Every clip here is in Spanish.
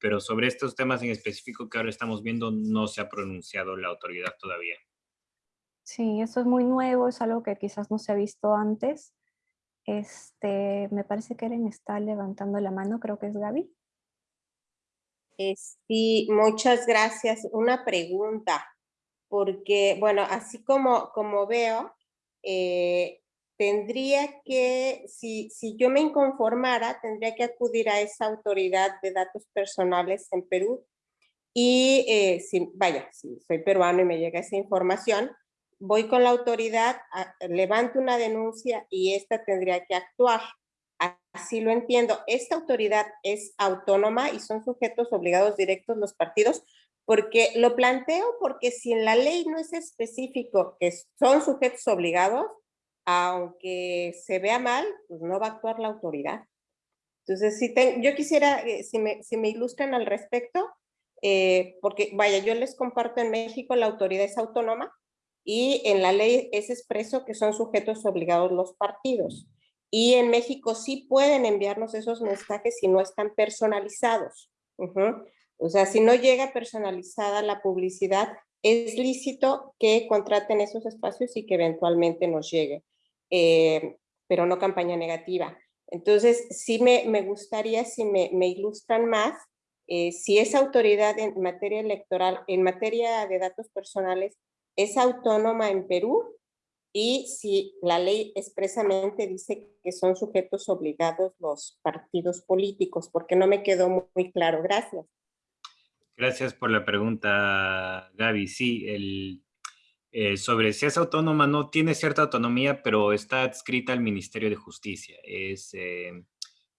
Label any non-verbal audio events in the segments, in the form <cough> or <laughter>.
pero sobre estos temas en específico que ahora estamos viendo no se ha pronunciado la autoridad todavía. Sí, eso es muy nuevo, es algo que quizás no se ha visto antes. Este, me parece que Eren está levantando la mano, creo que es Gaby. Eh, sí, muchas gracias. Una pregunta, porque, bueno, así como, como veo, eh, tendría que, si, si yo me inconformara, tendría que acudir a esa autoridad de datos personales en Perú y, eh, si, vaya, si soy peruano y me llega esa información, voy con la autoridad, levanto una denuncia y esta tendría que actuar. Así lo entiendo. Esta autoridad es autónoma y son sujetos obligados directos los partidos, porque lo planteo porque si en la ley no es específico que son sujetos obligados, aunque se vea mal, pues no va a actuar la autoridad. Entonces, si yo quisiera, eh, si, me, si me ilustran al respecto, eh, porque vaya, yo les comparto en México la autoridad es autónoma, y en la ley es expreso que son sujetos obligados los partidos. Y en México sí pueden enviarnos esos mensajes si no están personalizados. O sea, si no llega personalizada la publicidad, es lícito que contraten esos espacios y que eventualmente nos llegue, eh, pero no campaña negativa. Entonces, sí me, me gustaría, si me, me ilustran más, eh, si esa autoridad en materia electoral, en materia de datos personales, es autónoma en Perú y si la ley expresamente dice que son sujetos obligados los partidos políticos, porque no me quedó muy, claro. Gracias. Gracias por la pregunta, Gaby. Sí, el, eh, sobre si es autónoma, no tiene cierta autonomía, pero está adscrita al Ministerio de Justicia. Es, eh,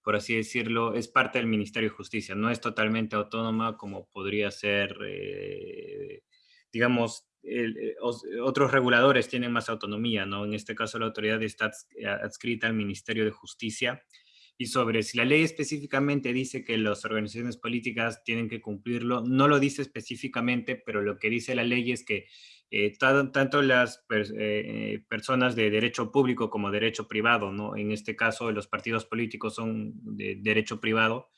por así decirlo, es parte del Ministerio de Justicia. No es totalmente autónoma como podría ser, eh, digamos, otros reguladores tienen más autonomía, ¿no? En este caso la autoridad está adscrita al Ministerio de Justicia y sobre si la ley específicamente dice que las organizaciones políticas tienen que cumplirlo, no lo dice específicamente, pero lo que dice la ley es que eh, tanto las personas de derecho público como derecho privado, ¿no? En este caso los partidos políticos son de derecho privado,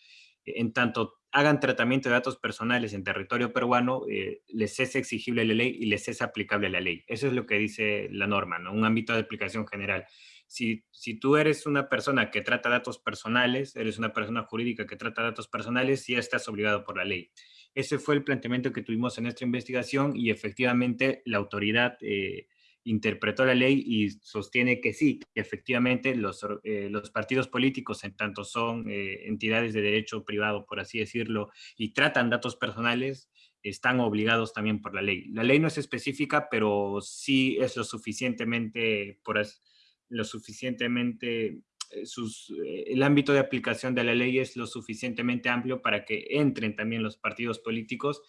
en tanto hagan tratamiento de datos personales en territorio peruano, eh, les es exigible la ley y les es aplicable la ley. Eso es lo que dice la norma, ¿no? un ámbito de aplicación general. Si, si tú eres una persona que trata datos personales, eres una persona jurídica que trata datos personales, ya estás obligado por la ley. Ese fue el planteamiento que tuvimos en nuestra investigación y efectivamente la autoridad eh, interpretó la ley y sostiene que sí, que efectivamente los, eh, partidos políticos, en tanto son eh, entidades de derecho privado, por así decirlo, y tratan datos personales, están obligados también por la ley. La ley no es específica, pero sí es lo suficientemente, por lo suficientemente, sus, el ámbito de aplicación de la ley es lo suficientemente amplio para que entren también los partidos políticos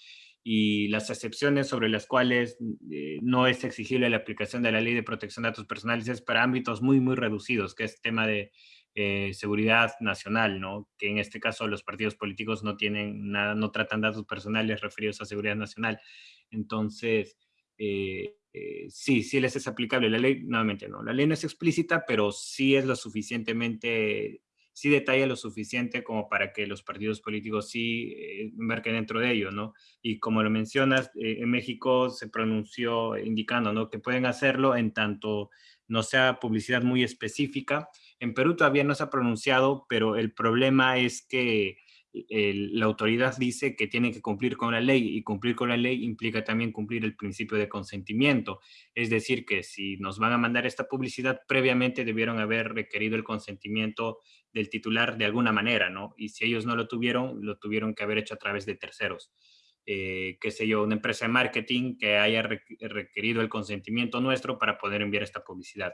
y las excepciones sobre las cuales eh, no es exigible la aplicación de la ley de protección de datos personales es para ámbitos muy, muy reducidos, que es tema de eh, seguridad nacional, ¿no? Que en este caso los partidos políticos no tienen nada, no tratan datos personales referidos a seguridad nacional. Entonces, eh, sí, sí les es aplicable la ley, nuevamente no. La ley no es explícita, pero sí es lo suficientemente sí detalla lo suficiente como para que los partidos políticos sí eh, dentro de ello, ¿no? Y como lo mencionas, eh, en México se pronunció indicando, ¿no? Que pueden hacerlo en tanto no sea publicidad muy específica. En Perú todavía no se ha pronunciado, pero el problema es que la autoridad dice que tiene que cumplir con la ley y cumplir con la ley implica también cumplir el principio de consentimiento. Es decir, que si nos van a mandar esta publicidad, previamente debieron haber requerido el consentimiento del titular de alguna manera, ¿no? Y si ellos no lo tuvieron, lo tuvieron que haber hecho a través de terceros. Eh, qué sé yo, una empresa de marketing que haya requerido el consentimiento nuestro para poder enviar esta publicidad.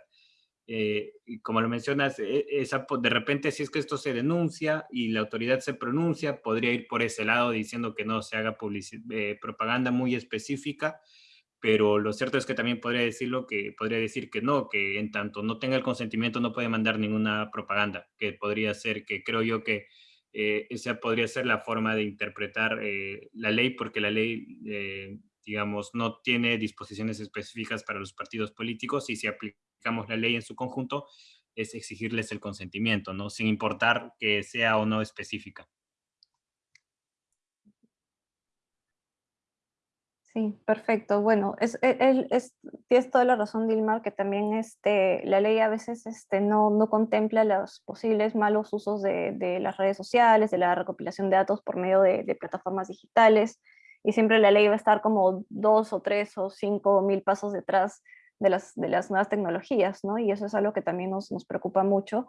Eh, como lo mencionas, e, de repente si es que esto se denuncia y la autoridad se pronuncia, podría ir por ese lado diciendo que no se haga eh, propaganda muy específica, pero lo cierto es que también podría decirlo que podría decir que no, que en tanto no tenga el consentimiento no puede mandar ninguna propaganda, que podría ser que creo yo que eh, esa podría ser la forma de interpretar la ley, porque la ley, digamos, no tiene disposiciones específicas para los partidos políticos y se aplica digamos, la ley en su conjunto, es exigirles el consentimiento, ¿no? Sin importar que sea o no específica. Sí, perfecto. Bueno, es, e, es, tienes toda la razón, Dilmar, que también este, la ley a veces este, no, no contempla los posibles malos usos de, las redes sociales, de la recopilación de datos por medio de, plataformas digitales, y siempre la ley va a estar como dos o tres o cinco mil pasos detrás de las, de las nuevas tecnologías, ¿no? Y eso es algo que también nos, nos preocupa mucho.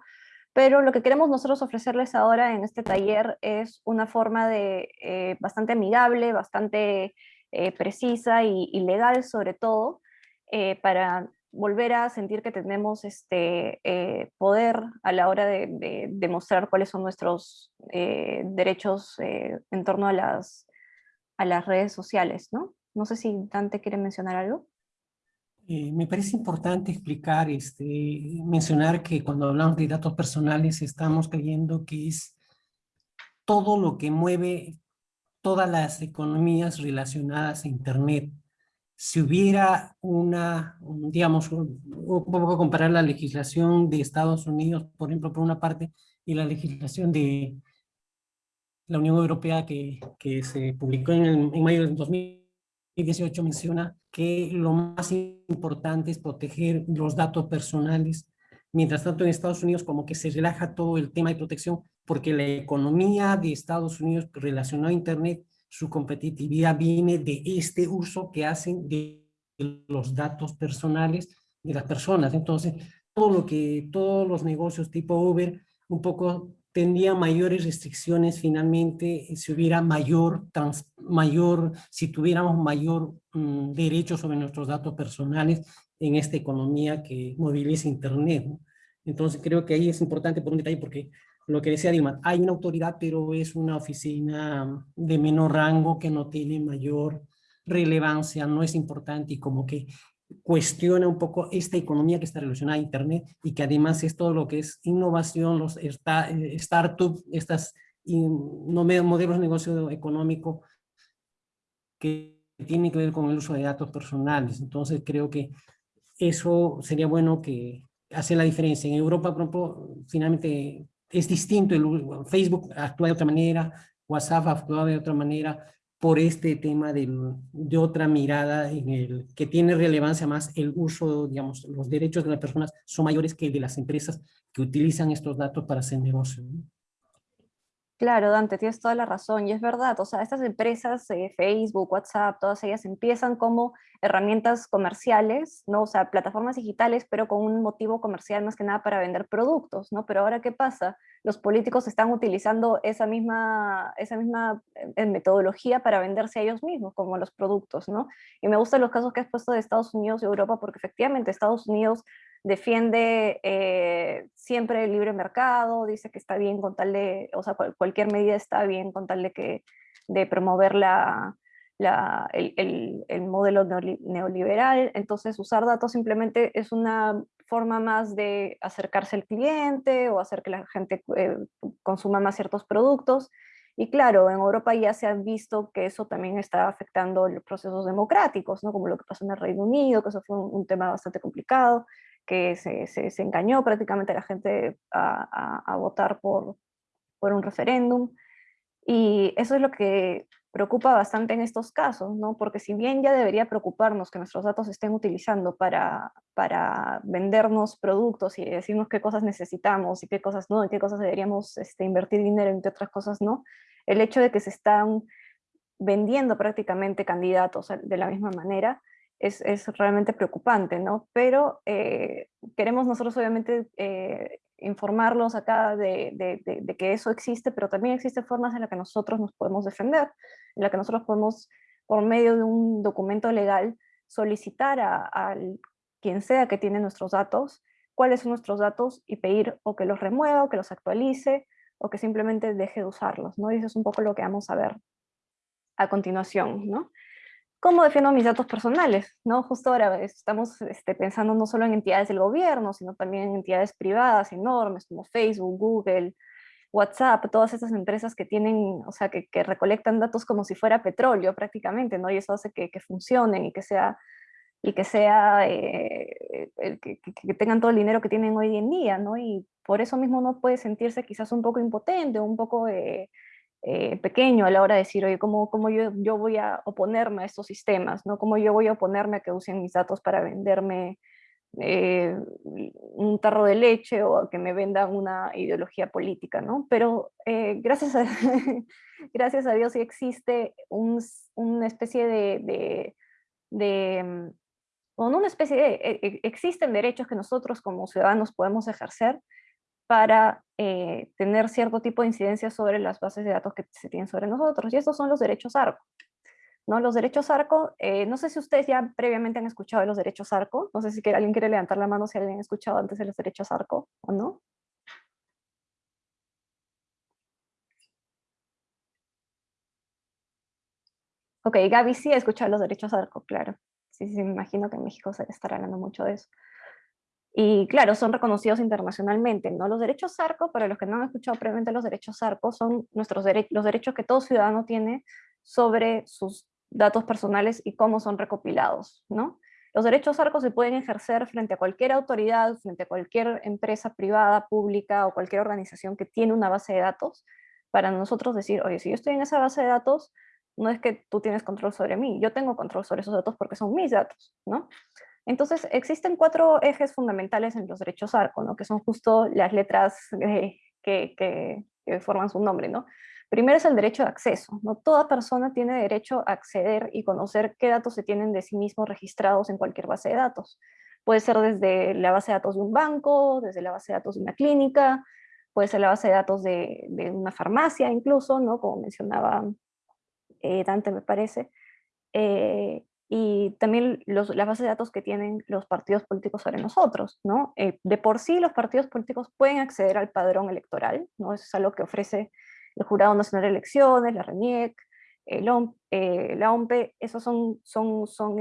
Pero lo que queremos nosotros ofrecerles ahora en este taller es una forma de eh, bastante amigable, bastante eh, precisa y, legal sobre todo, eh, para volver a sentir que tenemos este poder a la hora de, demostrar cuáles son nuestros derechos en torno a las, a las redes sociales, ¿no? No sé si Dante quiere mencionar algo. Me parece importante explicar, este, mencionar que cuando hablamos de datos personales estamos creyendo que es todo lo que mueve todas las economías relacionadas a Internet. Si hubiera una, digamos, un poco comparar la legislación de Estados Unidos, por ejemplo, por una parte, y la legislación de la Unión Europea que, se publicó en, en mayo del 2018 menciona que lo más importante es proteger los datos personales. Mientras tanto, en Estados Unidos como que se relaja todo el tema de protección porque la economía de Estados Unidos relacionada a Internet, su competitividad viene de este uso que hacen de los datos personales de las personas. Entonces, todo lo que, todos los negocios tipo Uber, un poco tendrían mayores restricciones finalmente si hubiera mayor, mayor si tuviéramos mayor mm, derecho sobre nuestros datos personales en esta economía que moviliza Internet. Entonces creo que ahí es importante por un detalle porque lo que decía Dilma, hay una autoridad, pero es una oficina de menor rango que no tiene mayor relevancia, no es importante y como que cuestiona un poco esta economía que está relacionada a Internet y que además es todo lo que es innovación, los startups, estas modelos de negocio económico que tienen que ver con el uso de datos personales. Entonces creo que eso sería bueno que hace la diferencia. En Europa, por ejemplo, finalmente es distinto, el, Facebook actúa de otra manera, WhatsApp actúa de otra manera, por este tema de, de otra mirada en el que tiene relevancia más el uso, digamos, los derechos de las personas son mayores que de las empresas que utilizan estos datos para hacer negocio. Claro, Dante, tienes toda la razón, y es verdad, o sea, estas empresas, eh, Facebook, WhatsApp, todas ellas empiezan como herramientas comerciales, ¿no? O sea, plataformas digitales, pero con un motivo comercial más que nada para vender productos, ¿no? Pero ahora, ¿qué pasa? Los políticos están utilizando esa misma, esa misma eh, metodología para venderse a ellos mismos, como los productos, ¿no? Y me gustan los casos que has puesto de Estados Unidos y Europa, porque efectivamente Estados Unidos defiende eh, siempre el libre mercado, dice que está bien con tal de, o sea, cualquier medida está bien con tal de, que, de promover la, el, el, modelo neoliberal, entonces usar datos simplemente es una forma más de acercarse al cliente o hacer que la gente eh, consuma más ciertos productos, y claro, en Europa ya se ha visto que eso también está afectando los procesos democráticos, ¿no? como lo que pasó en el Reino Unido, que eso fue un tema bastante complicado, que se, se, engañó prácticamente la gente a, a, votar por, por un referéndum. Y eso es lo que preocupa bastante en estos casos, ¿no? porque si bien ya debería preocuparnos que nuestros datos se estén utilizando para, para vendernos productos y decirnos qué cosas necesitamos y qué cosas no, en qué cosas deberíamos este, invertir dinero y en qué otras cosas no, el hecho de que se están vendiendo prácticamente candidatos de la misma manera, es, realmente preocupante, ¿no? Pero eh, queremos nosotros obviamente eh, informarlos acá de, que eso existe, pero también existen formas en las que nosotros nos podemos defender, en las que nosotros podemos, por medio de un documento legal, solicitar a, quien sea que tiene nuestros datos, cuáles son nuestros datos y pedir o que los remueva, o que los actualice, o que simplemente deje de usarlos, ¿no? Y eso es un poco lo que vamos a ver a continuación, ¿no? ¿Cómo defiendo mis datos personales? ¿no? Justo ahora estamos este, pensando no solo en entidades del gobierno, sino también en entidades privadas enormes como Facebook, Google, WhatsApp, todas esas empresas que tienen, o sea, que, recolectan datos como si fuera petróleo prácticamente, ¿no? Y eso hace que, funcionen y que sea, y que, sea eh, que, tengan todo el dinero que tienen hoy en día, ¿no? Y por eso mismo no puede sentirse quizás un poco impotente, un poco... Eh, eh, pequeño a la hora de decir, oye, ¿cómo, cómo yo, yo, voy a oponerme a estos sistemas? ¿no? ¿Cómo yo voy a oponerme a que usen mis datos para venderme eh, un tarro de leche o a que me vendan una ideología política? ¿no? Pero eh, gracias, a, <laughs> gracias a Dios sí existe un, una especie de, de, de mm, una especie de, e, e, existen derechos que nosotros como ciudadanos podemos ejercer para eh, tener cierto tipo de incidencia sobre las bases de datos que se tienen sobre nosotros, y estos son los derechos ARCO. ¿no? Los derechos ARCO, eh, no sé si ustedes ya previamente han escuchado de los derechos ARCO, no sé si alguien quiere levantar la mano si alguien ha escuchado antes de los derechos ARCO o no. Ok, Gaby sí ha escuchado los derechos ARCO, claro. Sí, sí, me imagino que en México se estará hablando mucho de eso. Y claro, son reconocidos internacionalmente, ¿no? Los derechos ARCO, para los que no han escuchado previamente los derechos ARCO, son nuestros los derechos que todo ciudadano tiene sobre sus datos personales y cómo son recopilados, ¿no? Los derechos ARCO se pueden ejercer frente a cualquier autoridad, frente a cualquier empresa privada, pública o cualquier organización que tiene una base de datos, para nosotros decir, oye, si yo estoy en esa base de datos, no es que tú tienes control sobre mí, yo tengo control sobre esos datos porque son mis datos, ¿no? Entonces, existen cuatro ejes fundamentales en los derechos ARCO, ¿no? que son justo las letras eh, que, que, forman su nombre. ¿no? Primero es el derecho de acceso. ¿no? Toda persona tiene derecho a acceder y conocer qué datos se tienen de sí mismos registrados en cualquier base de datos. Puede ser desde la base de datos de un banco, desde la base de datos de una clínica, puede ser la base de datos de, una farmacia incluso, ¿no? como mencionaba eh, Dante me parece. Eh, y también los, las bases de datos que tienen los partidos políticos sobre nosotros, ¿no? Eh, de por sí los partidos políticos pueden acceder al padrón electoral, ¿no? Eso es algo que ofrece el Jurado Nacional de Elecciones, la RENIEC, el eh, la OMPE, esos son, son, son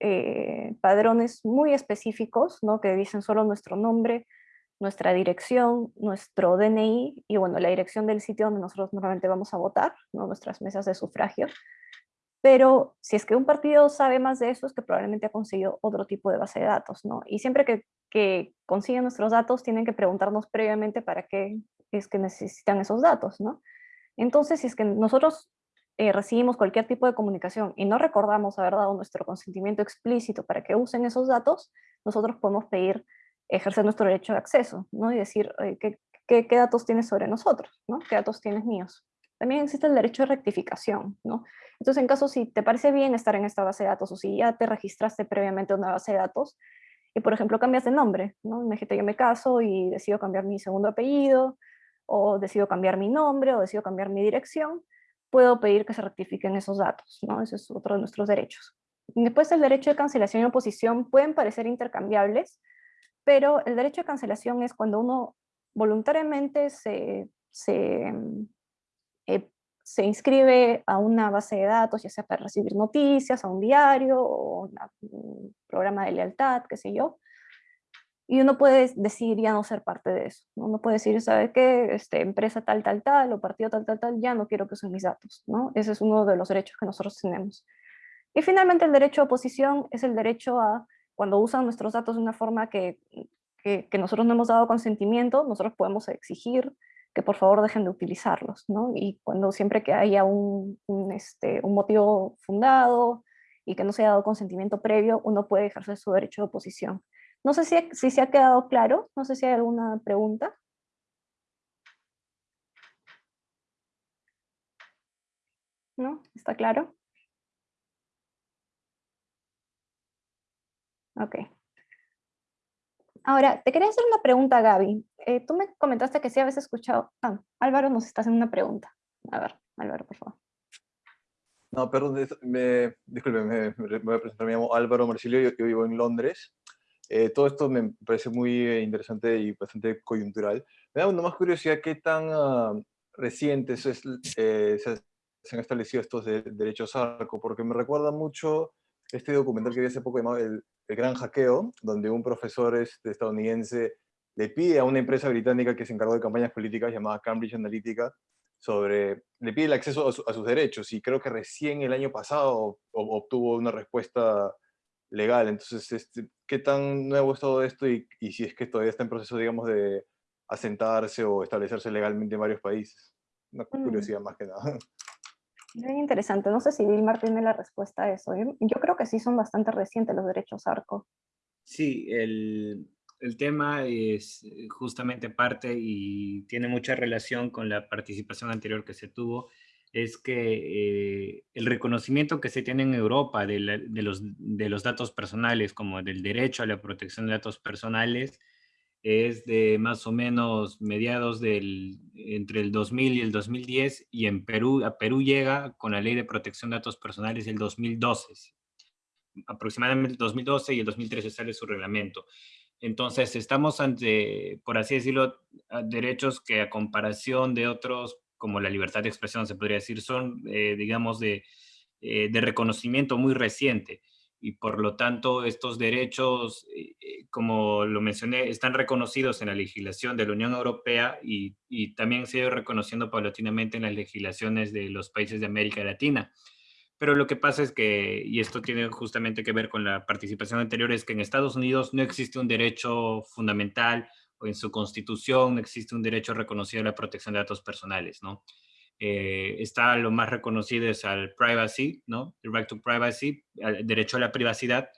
eh, padrones muy específicos, ¿no? Que dicen solo nuestro nombre, nuestra dirección, nuestro DNI y bueno, la dirección del sitio donde nosotros normalmente vamos a votar, ¿no? nuestras mesas de sufragio. Pero si es que un partido sabe más de eso, es que probablemente ha conseguido otro tipo de base de datos, ¿no? Y siempre que, que consiguen nuestros datos, tienen que preguntarnos previamente para qué es que necesitan esos datos, ¿no? Entonces, si es que nosotros eh, recibimos cualquier tipo de comunicación y no recordamos haber dado nuestro consentimiento explícito para que usen esos datos, nosotros podemos pedir ejercer nuestro derecho de acceso, ¿no? Y decir, ¿qué, qué, qué datos tienes sobre nosotros? ¿no? ¿Qué datos tienes míos? También existe el derecho de rectificación, ¿no? Entonces, en caso si te parece bien estar en esta base de datos o si ya te registraste previamente en una base de datos y, por ejemplo, cambias de nombre, ¿no? Imagínate, yo me caso y decido cambiar mi segundo apellido o decido cambiar mi nombre o decido cambiar mi dirección, puedo pedir que se rectifiquen esos datos, ¿no? Ese es otro de nuestros derechos. Después el derecho de cancelación y oposición pueden parecer intercambiables, pero el derecho de cancelación es cuando uno voluntariamente se, se eh, se inscribe a una base de datos, ya sea para recibir noticias, a un diario, o un programa de lealtad, qué sé yo, y uno puede decidir ya no ser parte de eso. Uno puede decir, ¿sabe qué? Este, empresa tal, tal, tal, o partido tal, tal, tal, ya no quiero que usen mis datos. ¿no? Ese es uno de los derechos que nosotros tenemos. Y finalmente el derecho a oposición es el derecho a, cuando usan nuestros datos de una forma que, que, que nosotros no hemos dado consentimiento, nosotros podemos exigir que por favor dejen de utilizarlos, ¿no? Y cuando siempre que haya un, este, un motivo fundado y que no se haya dado consentimiento previo, uno puede ejercer su derecho de oposición. No sé si, si se ha quedado claro, no sé si hay alguna pregunta. ¿No? ¿Está claro? Ok. Ahora, te quería hacer una pregunta, Gaby. Eh, tú me comentaste que sí habías escuchado... Ah, Álvaro nos está haciendo una pregunta. A ver, Álvaro, por favor. No, perdón, me, disculpe, me, voy a presentar, me llamo Álvaro Marcilio, yo, vivo en Londres. Eh, todo esto me parece muy eh, interesante y bastante coyuntural. Me da más curiosidad qué tan uh, recientes es, se, se, han establecido estos de, derechos ARCO, porque me recuerda mucho este documental que vi hace poco llamado El, el Gran Hackeo, donde un profesor este, estadounidense le pide a una empresa británica que se encargó de campañas políticas llamada Cambridge Analytica, sobre, le pide el acceso a, sus derechos y creo que recién el año pasado obtuvo una respuesta legal. Entonces, este, ¿qué tan nuevo es todo esto y, si es que todavía está en proceso, digamos, de asentarse o establecerse legalmente en varios países? una Mm. curiosidad más que nada. <laughs> Bien interesante. No sé si Vilmar tiene la respuesta a eso. Yo, yo creo que sí son bastante recientes los derechos ARCO. Sí, el, el tema es eh, justamente parte y tiene mucha relación con la participación anterior que se tuvo, es que eh, el reconocimiento que se tiene en Europa de, la- de los, de los datos personales, como del derecho a la protección de datos personales, es de más o menos mediados del, entre el 2000 y el 2010, y en Perú, a Perú llega con la ley de protección de datos personales el 2012, aproximadamente el 2012 y el 2013 sale su reglamento. Entonces, estamos ante, por así decirlo, derechos que a comparación de otros, como la libertad de expresión, se podría decir, son, eh, digamos, de, eh, de reconocimiento muy reciente. Y por lo tanto, estos derechos, eh, eh, como lo mencioné, están reconocidos en la legislación de la Unión Europea y, y también se ha ido reconociendo paulatinamente en las legislaciones de los países de América Latina. Pero lo que pasa es que, y esto tiene justamente que ver con la participación anterior, es que en Estados Unidos no existe un derecho fundamental o en su constitución no existe un derecho reconocido a la protección de datos personales, ¿no? Eh, está lo más reconocido es al privacy, ¿no? El right to privacy, el derecho a la privacidad,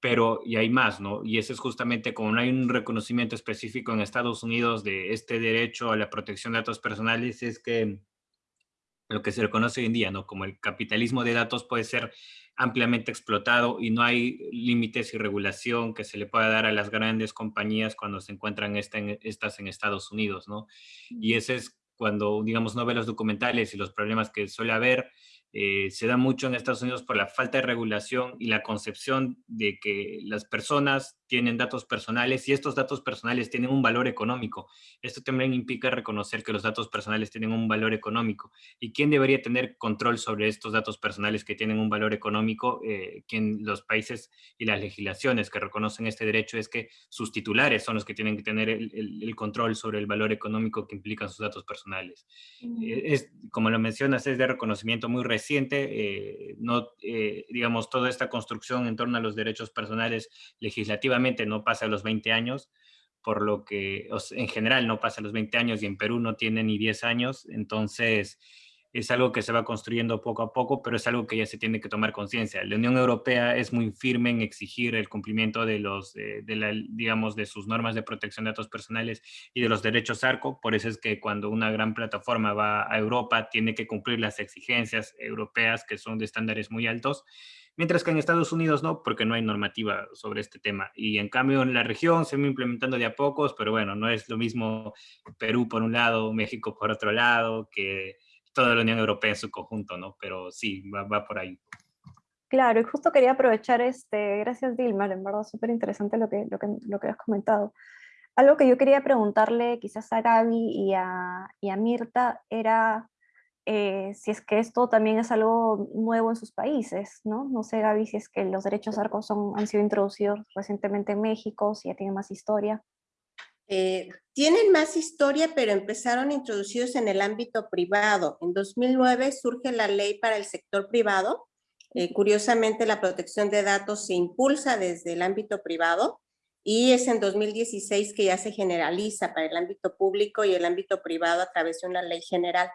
pero y hay más, ¿no? Y ese es justamente como no hay un reconocimiento específico en Estados Unidos de este derecho a la protección de datos personales, es que lo que se le conoce hoy en día, ¿no? Como el capitalismo de datos puede ser ampliamente explotado y no hay límites y regulación que se le pueda dar a las grandes compañías cuando se encuentran esta en- estas en Estados Unidos, ¿no? Y ese es cuando, digamos, no ve los documentales y los problemas que suele haber, eh, se da mucho en Estados Unidos por la falta de regulación y la concepción de que las personas tienen datos personales y estos datos personales tienen un valor económico. Esto también implica reconocer que los datos personales tienen un valor económico. ¿Y quién debería tener control sobre estos datos personales que tienen un valor económico? Eh, quien los países y las legislaciones que reconocen este derecho es que sus titulares son los que tienen que tener el, el- el control sobre el valor económico que implican sus datos personales. Eh, es, como lo mencionas, es de reconocimiento muy reciente. eh, no, eh, digamos, toda esta construcción en torno a los derechos personales legislativamente no pasa a los 20 años, por lo que en general no pasa a los 20 años y en Perú no tiene ni 10 años. Entonces, es algo que se va construyendo poco a poco, pero es algo que ya se tiene que tomar conciencia. La Unión Europea es muy firme en exigir el cumplimiento de los, eh, de la, digamos, de sus normas de protección de datos personales y de los derechos ARCO. Por eso es que cuando una gran plataforma va a Europa, tiene que cumplir las exigencias europeas que son de estándares muy altos. Mientras que en Estados Unidos no, porque no hay normativa sobre este tema. Y en cambio en la región se va implementando de a pocos, pero bueno, no es lo mismo Perú por un lado, México por otro lado, que toda la Unión Europea en su conjunto, ¿no? Pero sí, va, va por ahí. Claro, y justo quería aprovechar, este, gracias Dilmar, en verdad súper interesante lo que, lo, que, lo que has comentado. Algo que yo quería preguntarle quizás a Gaby y a, y a Mirta era eh, si es que esto también es algo nuevo en sus países, ¿no? No sé, Gaby, si es que los derechos arcos son, han sido introducidos recientemente en México, si ya tiene más historia. Eh, tienen más historia, pero empezaron introducidos en el ámbito privado. En 2009 surge la ley para el sector privado. Eh, curiosamente, la protección de datos se impulsa desde el ámbito privado y es en 2016 que ya se generaliza para el ámbito público y el ámbito privado a través de una ley general.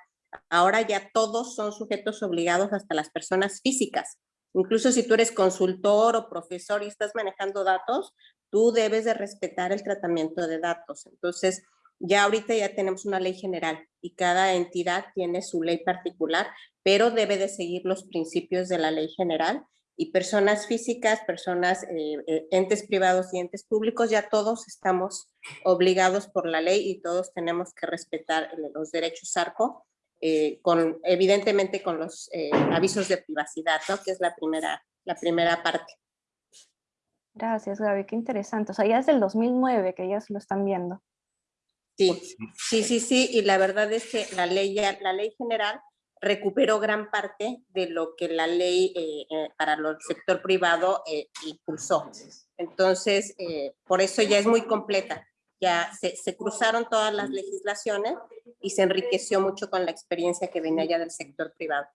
Ahora ya todos son sujetos obligados hasta las personas físicas. Incluso si tú eres consultor o profesor y estás manejando datos, tú debes de respetar el tratamiento de datos. Entonces, ya ahorita ya tenemos una ley general y cada entidad tiene su ley particular, pero debe de seguir los principios de la ley general y personas físicas, personas, eh, eh, entes privados y entes públicos, ya todos estamos obligados por la ley y todos tenemos que respetar los derechos ARCO, eh, con, evidentemente con los eh, avisos de privacidad, ¿no? que es la primera, la primera parte. Gracias, Gaby, qué interesante. O sea, ya es del 2009 que ya se lo están viendo. Sí, sí, sí, sí, y la verdad es que la ley, ya, la ley general recuperó gran parte de lo que la ley eh, eh, para el sector privado eh, impulsó. Entonces, por eso ya es muy completa. Ya se, cruzaron todas las legislaciones y se enriqueció mucho con la experiencia que venía ya del sector privado.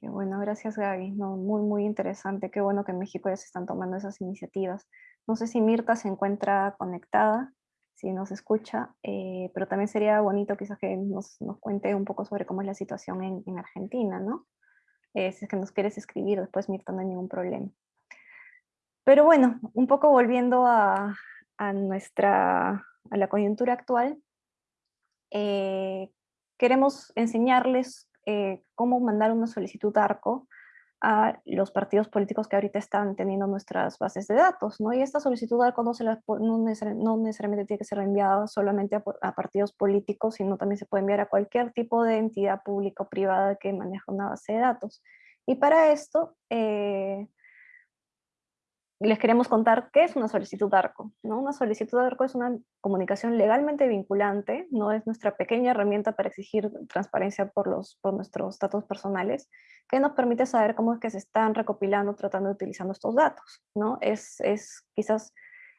Qué bueno, gracias Gaby. No, muy, muy interesante. Qué bueno que en México ya se están tomando esas iniciativas. No sé si Mirta se encuentra conectada. si nos escucha, eh, pero también sería bonito quizás que nos, nos, cuente un poco sobre cómo es la situación en, en Argentina, ¿no? Eh, si es que nos quieres escribir después, Mirta, no hay ningún problema. Pero bueno, un poco volviendo a, a nuestra, a la coyuntura actual, eh, queremos enseñarles eh, cómo mandar una solicitud ARCO a los partidos políticos que ahorita están teniendo nuestras bases de datos, ¿no? Y esta solicitud ARCO no, se la, no, necesariamente tiene que ser enviada solamente a, partidos políticos, sino también se puede enviar a cualquier tipo de entidad pública o privada que maneja una base de datos. Y para esto, eh, les queremos contar qué es una solicitud ARCO. ¿no? Una solicitud ARCO es una comunicación legalmente vinculante, no es nuestra pequeña herramienta para exigir transparencia por, los, por nuestros datos personales, que nos permite saber cómo es que se están recopilando, tratando de utilizando estos datos. ¿no? Es, es quizás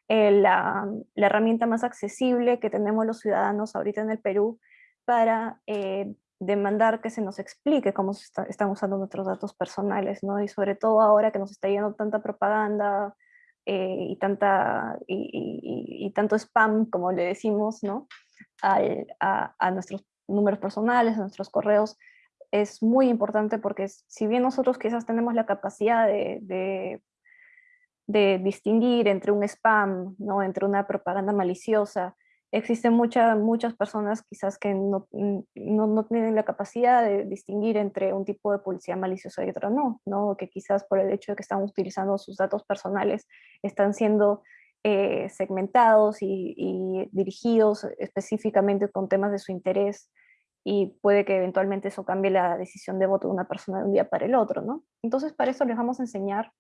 eh, la, la, herramienta más accesible que tenemos los ciudadanos ahorita en el Perú para eh, demandar que se nos explique cómo se están usando nuestros datos personales, ¿no? Y sobre todo ahora que nos está yendo tanta propaganda eh, y, tanta, y, tanto spam, como le decimos, ¿no? a, nuestros números personales, a nuestros correos, es muy importante porque si bien nosotros quizás tenemos la capacidad de, de, de distinguir entre un spam, ¿no? entre una propaganda maliciosa, existen muchas personas quizás que no, no, no, tienen la capacidad de distinguir entre un tipo de publicidad maliciosa y otro no, ¿no? que quizás por el hecho de que están utilizando sus datos personales están siendo eh, segmentados y, y, dirigidos específicamente con temas de su interés y puede que eventualmente eso cambie la decisión de voto de una persona de un día para el otro. ¿no? Entonces para eso les vamos a enseñar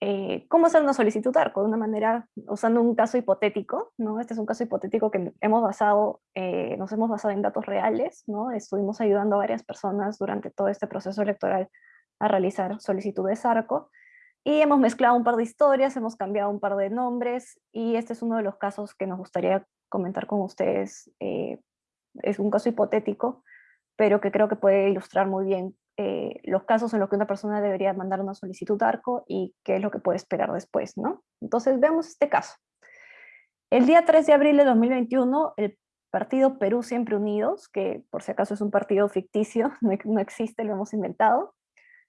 eh, cómo hacer una solicitud ARCO de una manera, usando un caso hipotético, ¿no? Este es un caso hipotético que hemos basado, eh, nos hemos basado en datos reales, ¿no? Estuvimos ayudando a varias personas durante todo este proceso electoral a realizar solicitudes ARCO, y hemos mezclado un par de historias, hemos cambiado un par de nombres, y este es uno de los casos que nos gustaría comentar con ustedes. Eh, es un caso hipotético, pero que creo que puede ilustrar muy bien eh, los casos en los que una persona debería mandar una solicitud ARCO y qué es lo que puede esperar después, ¿no? Entonces veamos este caso. El día 3 de abril de 2021, el partido Perú Siempre Unidos, que por si acaso es un partido ficticio, <laughs> no, existe, lo hemos inventado,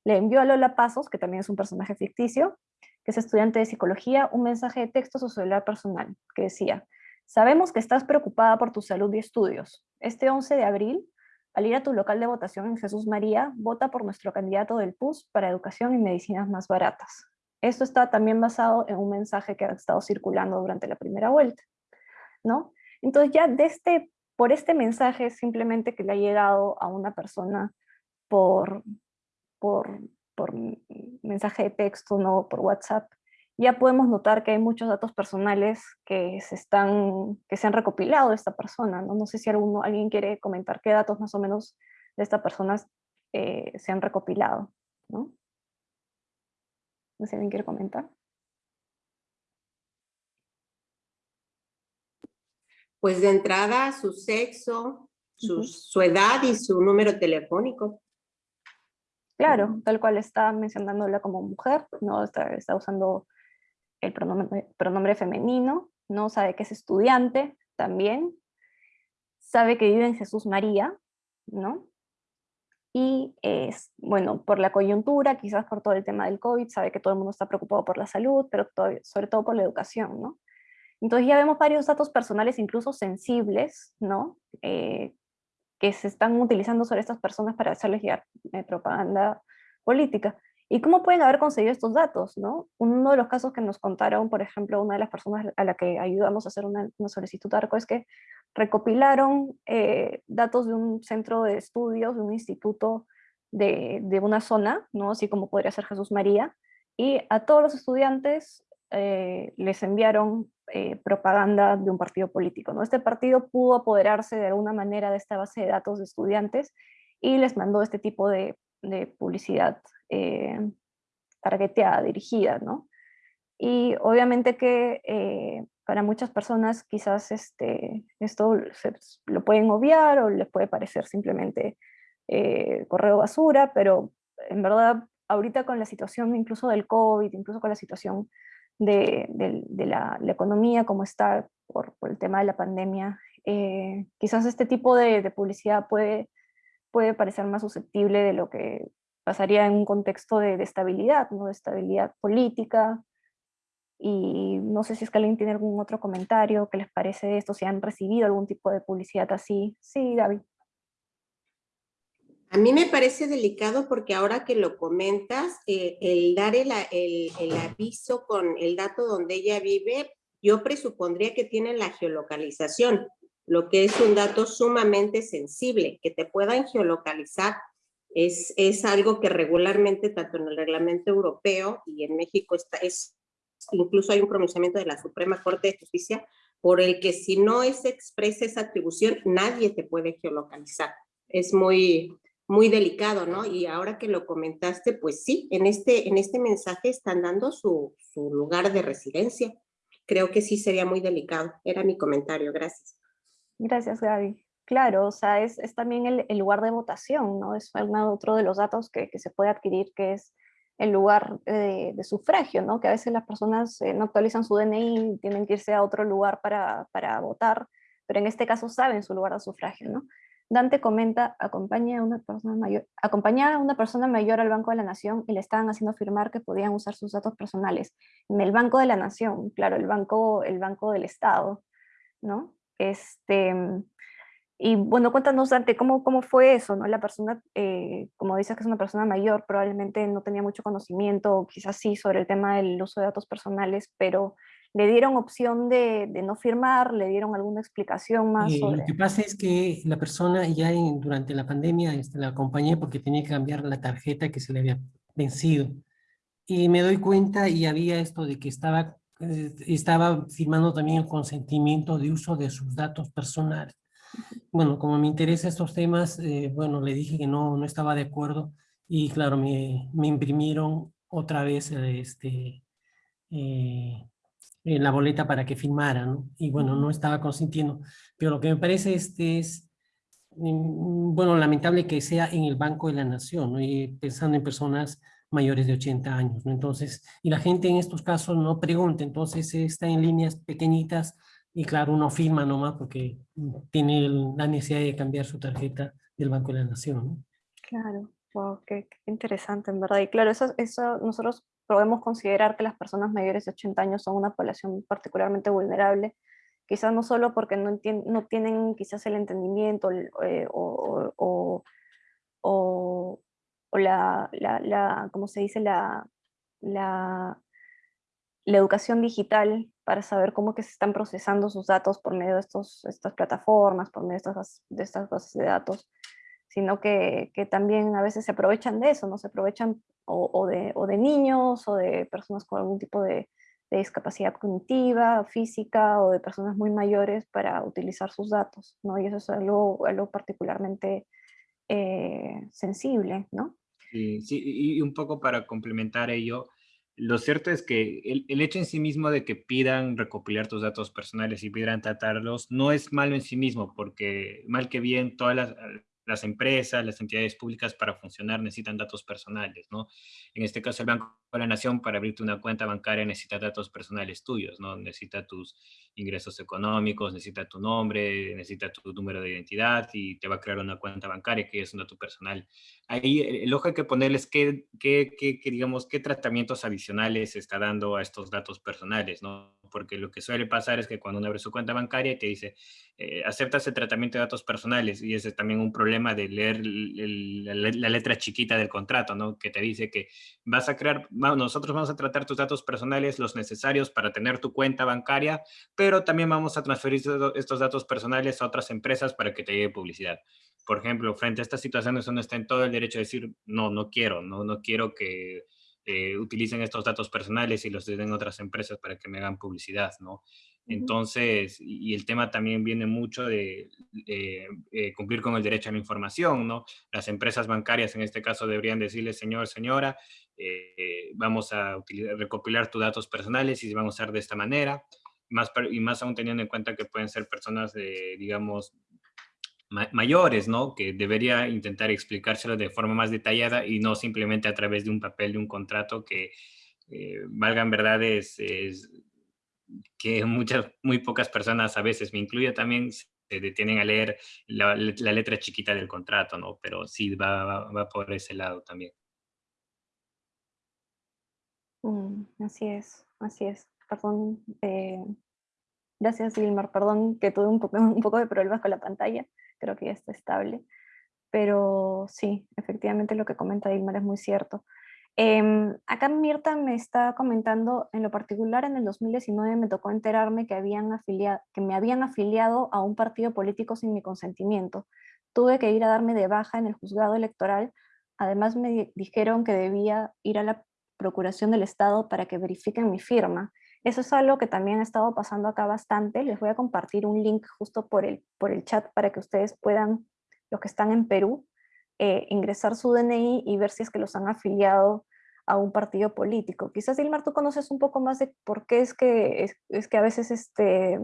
le envió a Lola Pasos, que también es un personaje ficticio, que es estudiante de psicología, un mensaje de texto a su celular personal, que decía, sabemos que estás preocupada por tu salud y estudios. Este 11 de abril al ir a tu local de votación en Jesús María, vota por nuestro candidato del PUS para educación y medicinas más baratas. Esto está también basado en un mensaje que ha estado circulando durante la primera vuelta. ¿no? Entonces ya este, por este mensaje simplemente que le ha llegado a una persona por, por, por mensaje de texto, no por WhatsApp, ya podemos notar que hay muchos datos personales que se, están, que se han recopilado de esta persona. No, no sé si alguno, alguien quiere comentar qué datos más o menos de esta persona eh, se han recopilado. ¿no? no sé si alguien quiere comentar. Pues de entrada su sexo, su, su edad y su número telefónico. Claro, tal cual está mencionándola como mujer, ¿no? está, está usando el pronombre, femenino, ¿no? sabe que es estudiante también, sabe que vive en Jesús María, ¿no? Y es, bueno, por la coyuntura, quizás por todo el tema del COVID, sabe que todo el mundo está preocupado por la salud, pero sobre todo por la educación, ¿no? Entonces ya vemos varios datos personales, incluso sensibles, ¿no? Eh, que se están utilizando sobre estas personas para hacerles llegar eh, propaganda política. ¿Y cómo pueden haber conseguido estos datos? ¿no? Uno de los casos que nos contaron, por ejemplo, una de las personas a la que ayudamos a hacer una, solicitud ARCO es que recopilaron eh, datos de un centro de estudios, de un instituto de, de, una zona, ¿no? así como podría ser Jesús María, y a todos los estudiantes eh, les enviaron eh, propaganda de un partido político. ¿no? Este partido pudo apoderarse de alguna manera de esta base de datos de estudiantes y les mandó este tipo de, de publicidad eh, targeteada, dirigida, ¿no? Y obviamente que eh, para muchas personas quizás este, esto lo pueden obviar o les puede parecer simplemente eh, correo basura, pero en verdad ahorita con la situación incluso del COVID, incluso con la situación de, la, economía, como está por, el tema de la pandemia, eh, quizás este tipo de, publicidad puede, puede parecer más susceptible de lo que pasaría en un contexto de, estabilidad, ¿no? de estabilidad política, y no sé si es que alguien tiene algún otro comentario que les parece de esto, si han recibido algún tipo de publicidad así. Sí, David. A mí me parece delicado porque ahora que lo comentas, eh, el dar el, aviso con el dato donde ella vive, yo presupondría que tiene la geolocalización, lo que es un dato sumamente sensible, que te puedan geolocalizar es, es algo que regularmente, tanto en el reglamento europeo y en México, está, es, incluso hay un pronunciamiento de la Suprema Corte de Justicia por el que si no es expresa esa atribución, nadie te puede geolocalizar. Es muy, muy delicado, ¿no? Y ahora que lo comentaste, pues sí, en este, en este mensaje están dando su, su lugar de residencia. Creo que sí sería muy delicado. Era mi comentario, gracias. Gracias, Gaby. Claro, o sea, es, también el, lugar de votación, ¿no? Es otro de los datos que, se puede adquirir, que es el lugar de, de sufragio, ¿no? Que a veces las personas eh, no actualizan su DNI tienen que irse a otro lugar para, para votar, pero en este caso saben su lugar de sufragio, ¿no? Dante comenta, acompaña a, una persona mayor, acompañar a una persona mayor al Banco de la Nación y le estaban haciendo firmar que podían usar sus datos personales. En el Banco de la Nación, claro, el banco, el banco del Estado, ¿no? Este, y bueno, cuéntanos, Dante, ¿cómo, cómo fue eso? ¿no? La persona, eh, como dices que es una persona mayor, probablemente no tenía mucho conocimiento, quizás sí, sobre el tema del uso de datos personales, pero ¿Le dieron opción de, no firmar? ¿Le dieron alguna explicación más? Eh, lo que pasa es que la persona ya durante la pandemia este, la acompañé porque tenía que cambiar la tarjeta que se le había vencido. Y me doy cuenta y había esto de que estaba, estaba firmando también el consentimiento de uso de sus datos personales. Bueno, como me interesan estos temas, eh, bueno, le dije que no, no estaba de acuerdo y claro, me, me imprimieron otra vez este, en la boleta para que firmara, ¿no? Y bueno, no estaba consintiendo. Pero lo que me parece este es, mm, bueno, lamentable que sea en el Banco de la Nación, ¿no? Y pensando en personas mayores de 80 años, ¿no? Entonces, y la gente en estos casos no pregunta, entonces está en líneas pequeñitas y claro, uno firma nomás porque tiene la necesidad de cambiar su tarjeta del Banco de la Nación, ¿no? Claro, wow, qué, interesante, en verdad. Y claro, eso, eso nosotros podemos considerar que las personas mayores de 80 años son una población particularmente vulnerable, quizás no solo porque no, no tienen quizás el entendimiento eh, o, o, o, la, la, la, ¿cómo se dice? La, la, la educación digital para saber cómo que se están procesando sus datos por medio de estos, estas plataformas, por medio de estas, de estas bases de datos, sino que, que, también a veces se aprovechan de eso, ¿no? Se aprovechan o, de, o, de, niños o de personas con algún tipo de, discapacidad cognitiva, física o de personas muy mayores para utilizar sus datos, ¿no? Y eso es algo, algo particularmente eh, sensible, ¿no? Sí, sí, y un poco para complementar ello, lo cierto es que el, el, hecho en sí mismo de que pidan recopilar tus datos personales y pidan tratarlos no es malo en sí mismo, porque mal que bien todas las, las empresas, las entidades públicas para funcionar necesitan datos personales, ¿no? En este caso el Banco de la Nación para abrirte una cuenta bancaria necesita datos personales tuyos, ¿no? Necesita tus ingresos económicos, necesita tu nombre, necesita tu número de identidad y te va a crear una cuenta bancaria que es un dato personal. Ahí el ojo hay que ponerles qué, qué, qué, digamos, qué tratamientos adicionales está dando a estos datos personales, ¿no? Porque lo que suele pasar es que cuando uno abre su cuenta bancaria te dice, eh, aceptas el tratamiento de datos personales y ese es también un problema de leer la, letra chiquita del contrato, ¿no? Que te dice que vas a crear, nosotros vamos a tratar tus datos personales, los necesarios para tener tu cuenta bancaria, pero también vamos a transferir estos datos personales a otras empresas para que te llegue publicidad. Por ejemplo, frente a estas situaciones uno está en todo el derecho de decir, no, no quiero, no, no quiero que eh, utilicen estos datos personales y los den otras empresas para que me hagan publicidad, ¿no? Entonces, y el tema también viene mucho de eh, cumplir con el derecho a la información, ¿no? Las empresas bancarias en este caso deberían decirle, señor, señora, eh, vamos a recopilar tus datos personales y vamos a hacer de esta manera, más, y más aún teniendo en cuenta que pueden ser personas de, digamos, mayores, ¿no? Que debería intentar explicárselo de forma más detallada y no simplemente a través de un papel, de un contrato que eh, valgan verdades, es que muchas, muy pocas personas a veces, me incluyo también, se detienen a leer la, letra chiquita del contrato, ¿no? Pero sí va, va, por ese lado también. Mm, así es, así es. Perdón, eh, gracias Gilmar, perdón que tuve un poco, <laughs> un poco de problemas con la pantalla, creo que ya está estable. Pero sí, efectivamente lo que comenta Gilmar es muy cierto. Em, acá Mirta me está comentando, en lo particular en el 2019 me tocó enterarme que, habían afiliado, que me habían afiliado a un partido político sin mi consentimiento. Tuve que ir a darme de baja en el juzgado electoral. Además me dijeron que debía ir a la Procuración del Estado para que verifiquen mi firma. Eso es algo que también ha estado pasando acá bastante. Les voy a compartir un link justo por el, por el chat para que ustedes puedan, los que están en Perú, eh, ingresar su DNI y ver si es que los han afiliado a un partido político. Quizás, Dilmar, tú conoces un poco más de por qué es que, es, que a veces este,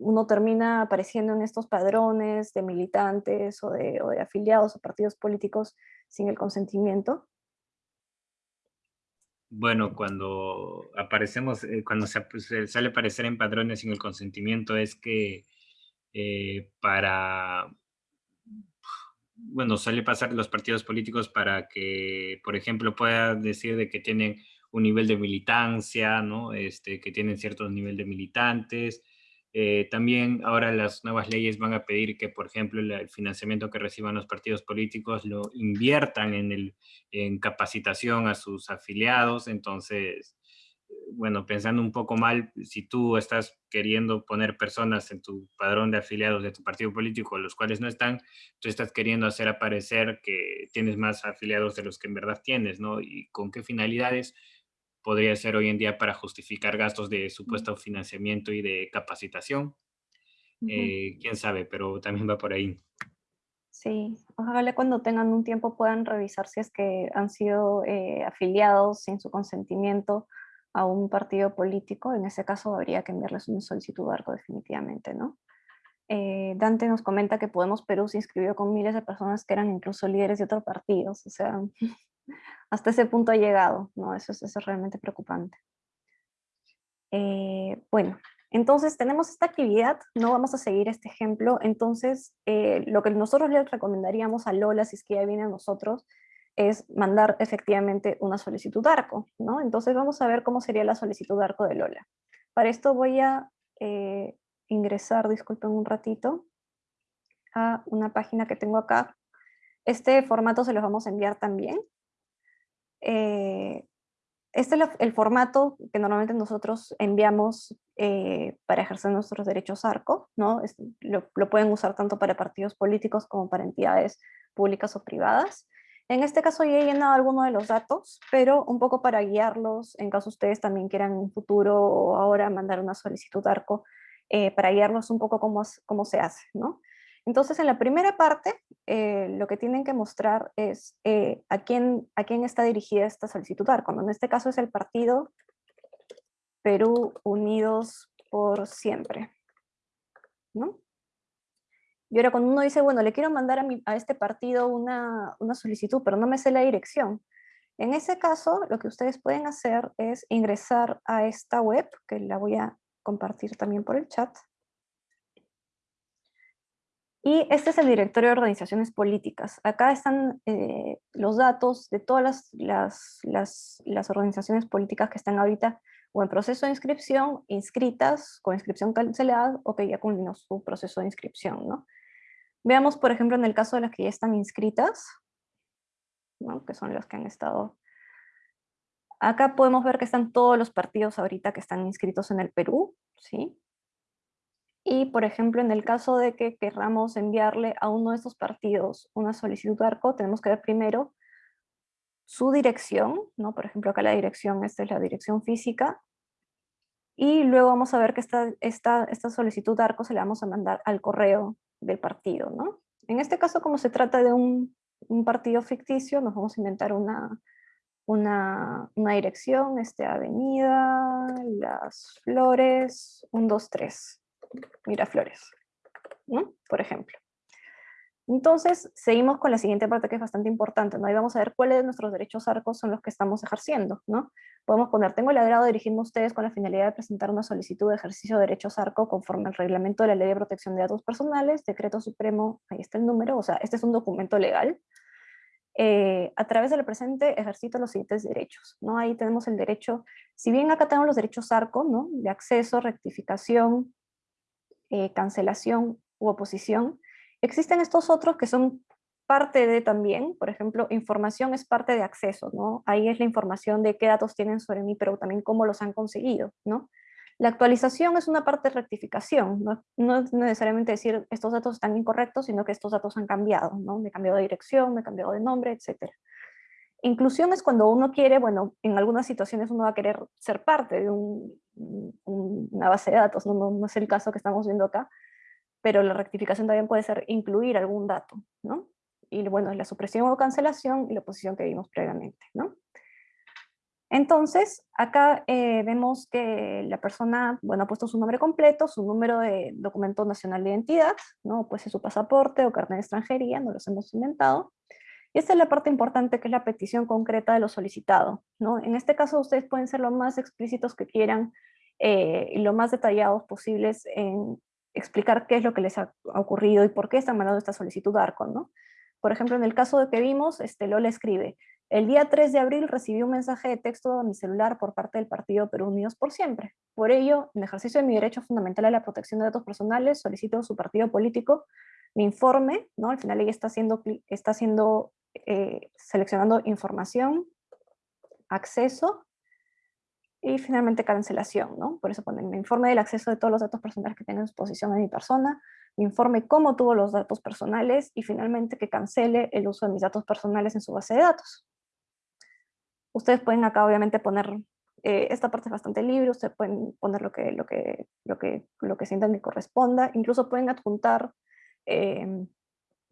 uno termina apareciendo en estos padrones de militantes o de, o de afiliados a partidos políticos sin el consentimiento. Bueno, cuando aparecemos, eh, cuando se, sale a aparecer en padrones sin el consentimiento es que eh, para bueno, suele pasar los partidos políticos para que, por ejemplo, pueda decir de que tienen un nivel de militancia, ¿no? Este, que tienen cierto nivel de militantes. Eh, también ahora las nuevas leyes van a pedir que, por ejemplo, el financiamiento que reciban los partidos políticos lo inviertan en, el, en capacitación a sus afiliados. Entonces, bueno, pensando un poco mal, si tú estás queriendo poner personas en tu padrón de afiliados de tu partido político, los cuales no están, tú estás queriendo hacer aparecer que tienes más afiliados de los que en verdad tienes, ¿no? ¿Y con qué finalidades podría ser hoy en día para justificar gastos de supuesto financiamiento y de capacitación? Eh, quién sabe, pero también va por ahí. Sí, ojalá cuando tengan un tiempo puedan revisar si es que han sido eh, afiliados sin su consentimiento a un partido político, en ese caso habría que enviarles una solicitud de arco definitivamente, ¿no? Eh, Dante nos comenta que Podemos Perú se inscribió con miles de personas que eran incluso líderes de otros partidos, o sea, <laughs> hasta ese punto ha llegado, ¿no? Eso es, eso realmente preocupante. Eh, bueno, entonces tenemos esta actividad, no vamos a seguir este ejemplo, entonces eh, lo que nosotros les recomendaríamos a Lola, si es que ya viene a nosotros, es mandar efectivamente una solicitud ARCO, ¿no? Entonces vamos a ver cómo sería la solicitud ARCO de Lola. Para esto voy a eh, ingresar, disculpen un ratito, a una página que tengo acá. Este formato se los vamos a enviar también. Eh, este es el formato que normalmente nosotros enviamos eh, para ejercer nuestros derechos ARCO, ¿no? lo, pueden usar tanto para partidos políticos como para entidades públicas o privadas. En este caso ya he llenado algunos de los datos, pero un poco para guiarlos, en caso ustedes también quieran en un futuro o ahora mandar una solicitud ARCO, eh, para guiarlos un poco cómo, cómo se hace, ¿no? Entonces, en la primera parte, eh, lo que tienen que mostrar es eh, a, quién, a quién está dirigida esta solicitud ARCO. En este caso es el partido Perú Unidos por Siempre. ¿no? Y ahora cuando uno dice, bueno, le quiero mandar a, a este partido una, una, solicitud, pero no me sé la dirección. En ese caso, lo que ustedes pueden hacer es ingresar a esta web, que la voy a compartir también por el chat. Y este es el directorio de organizaciones políticas. Acá están eh, los datos de todas las, las, las, las, organizaciones políticas que están ahorita o en proceso de inscripción, inscritas, con inscripción cancelada, o que ya culminó su proceso de inscripción. ¿no? Veamos, por ejemplo, en el caso de las que ya están inscritas, que son las que han estado... Acá podemos ver que están todos los partidos ahorita que están inscritos en el Perú, ¿sí? Y, por ejemplo, en el caso de que querramos enviarle a uno de estos partidos una solicitud de ARCO, tenemos que ver primero su dirección, ¿no? Por ejemplo, acá la dirección, esta es la dirección física, y luego vamos a ver que esta, esta, esta solicitud de ARCO se la vamos a mandar al correo del partido, ¿no? En este caso, como se trata de un, partido ficticio, nos vamos a inventar una, una, dirección, este, avenida, Las Flores, 1, 2, 3, Miraflores, ¿no? Por ejemplo. Entonces, seguimos con la siguiente parte que es bastante importante, ¿no? Ahí vamos a ver cuáles de nuestros derechos arcos son los que estamos ejerciendo, ¿no? Podemos poner, tengo el agrado de dirigirme a ustedes con la finalidad de presentar una solicitud de ejercicio de derechos arco conforme al reglamento de la Ley de Protección de Datos Personales, Decreto Supremo, ahí está el número, o sea, este es un documento legal. Eh, a través del presente ejercito los siguientes derechos, ¿no? Ahí tenemos el derecho, si bien acá tenemos los derechos arco, ¿no? De acceso, rectificación, eh, cancelación u oposición, Existen estos otros que son parte de también, por ejemplo, información es parte de acceso, ¿no? Ahí es la información de qué datos tienen sobre mí, pero también cómo los han conseguido, ¿no? La actualización es una parte de rectificación, ¿no? no es necesariamente decir estos datos están incorrectos, sino que estos datos han cambiado, ¿no? Me he cambiado de dirección, me he cambiado de nombre, etc. Inclusión es cuando uno quiere, bueno, en algunas situaciones uno va a querer ser parte de una base de datos, ¿no? No, no es el caso que estamos viendo acá, pero la rectificación también puede ser incluir algún dato, ¿no? Y bueno, la supresión o cancelación y la oposición que vimos previamente, ¿no? Entonces, acá eh, vemos que la persona, bueno, ha puesto su nombre completo, su número de documento nacional de identidad, ¿no? Pues su pasaporte o carnet de extranjería, no los hemos inventado. Y esta es la parte importante que es la petición concreta de lo solicitado, ¿no? En este caso ustedes pueden ser lo más explícitos que quieran eh, y lo más detallados posibles en explicar qué es lo que les ha ocurrido y por qué están mandando esta solicitud a ARCON, ¿no? Por ejemplo, en el caso de que vimos, este, Lola escribe, el día 3 de abril recibí un mensaje de texto a mi celular por parte del partido Perú Unidos por Siempre. Por ello, en ejercicio de mi derecho fundamental a la protección de datos personales, solicito a su partido político mi informe, ¿no? Al final ella está haciendo, está haciendo eh, seleccionando información, acceso, y finalmente cancelación, ¿no? Por eso ponen mi informe del acceso de todos los datos personales que tienen en exposición de mi persona, mi informe cómo tuvo los datos personales y finalmente que cancele el uso de mis datos personales en su base de datos. Ustedes pueden acá obviamente poner, eh, esta parte es bastante libre, ustedes pueden poner lo que, lo que, lo que, lo que sientan que corresponda, incluso pueden adjuntar em,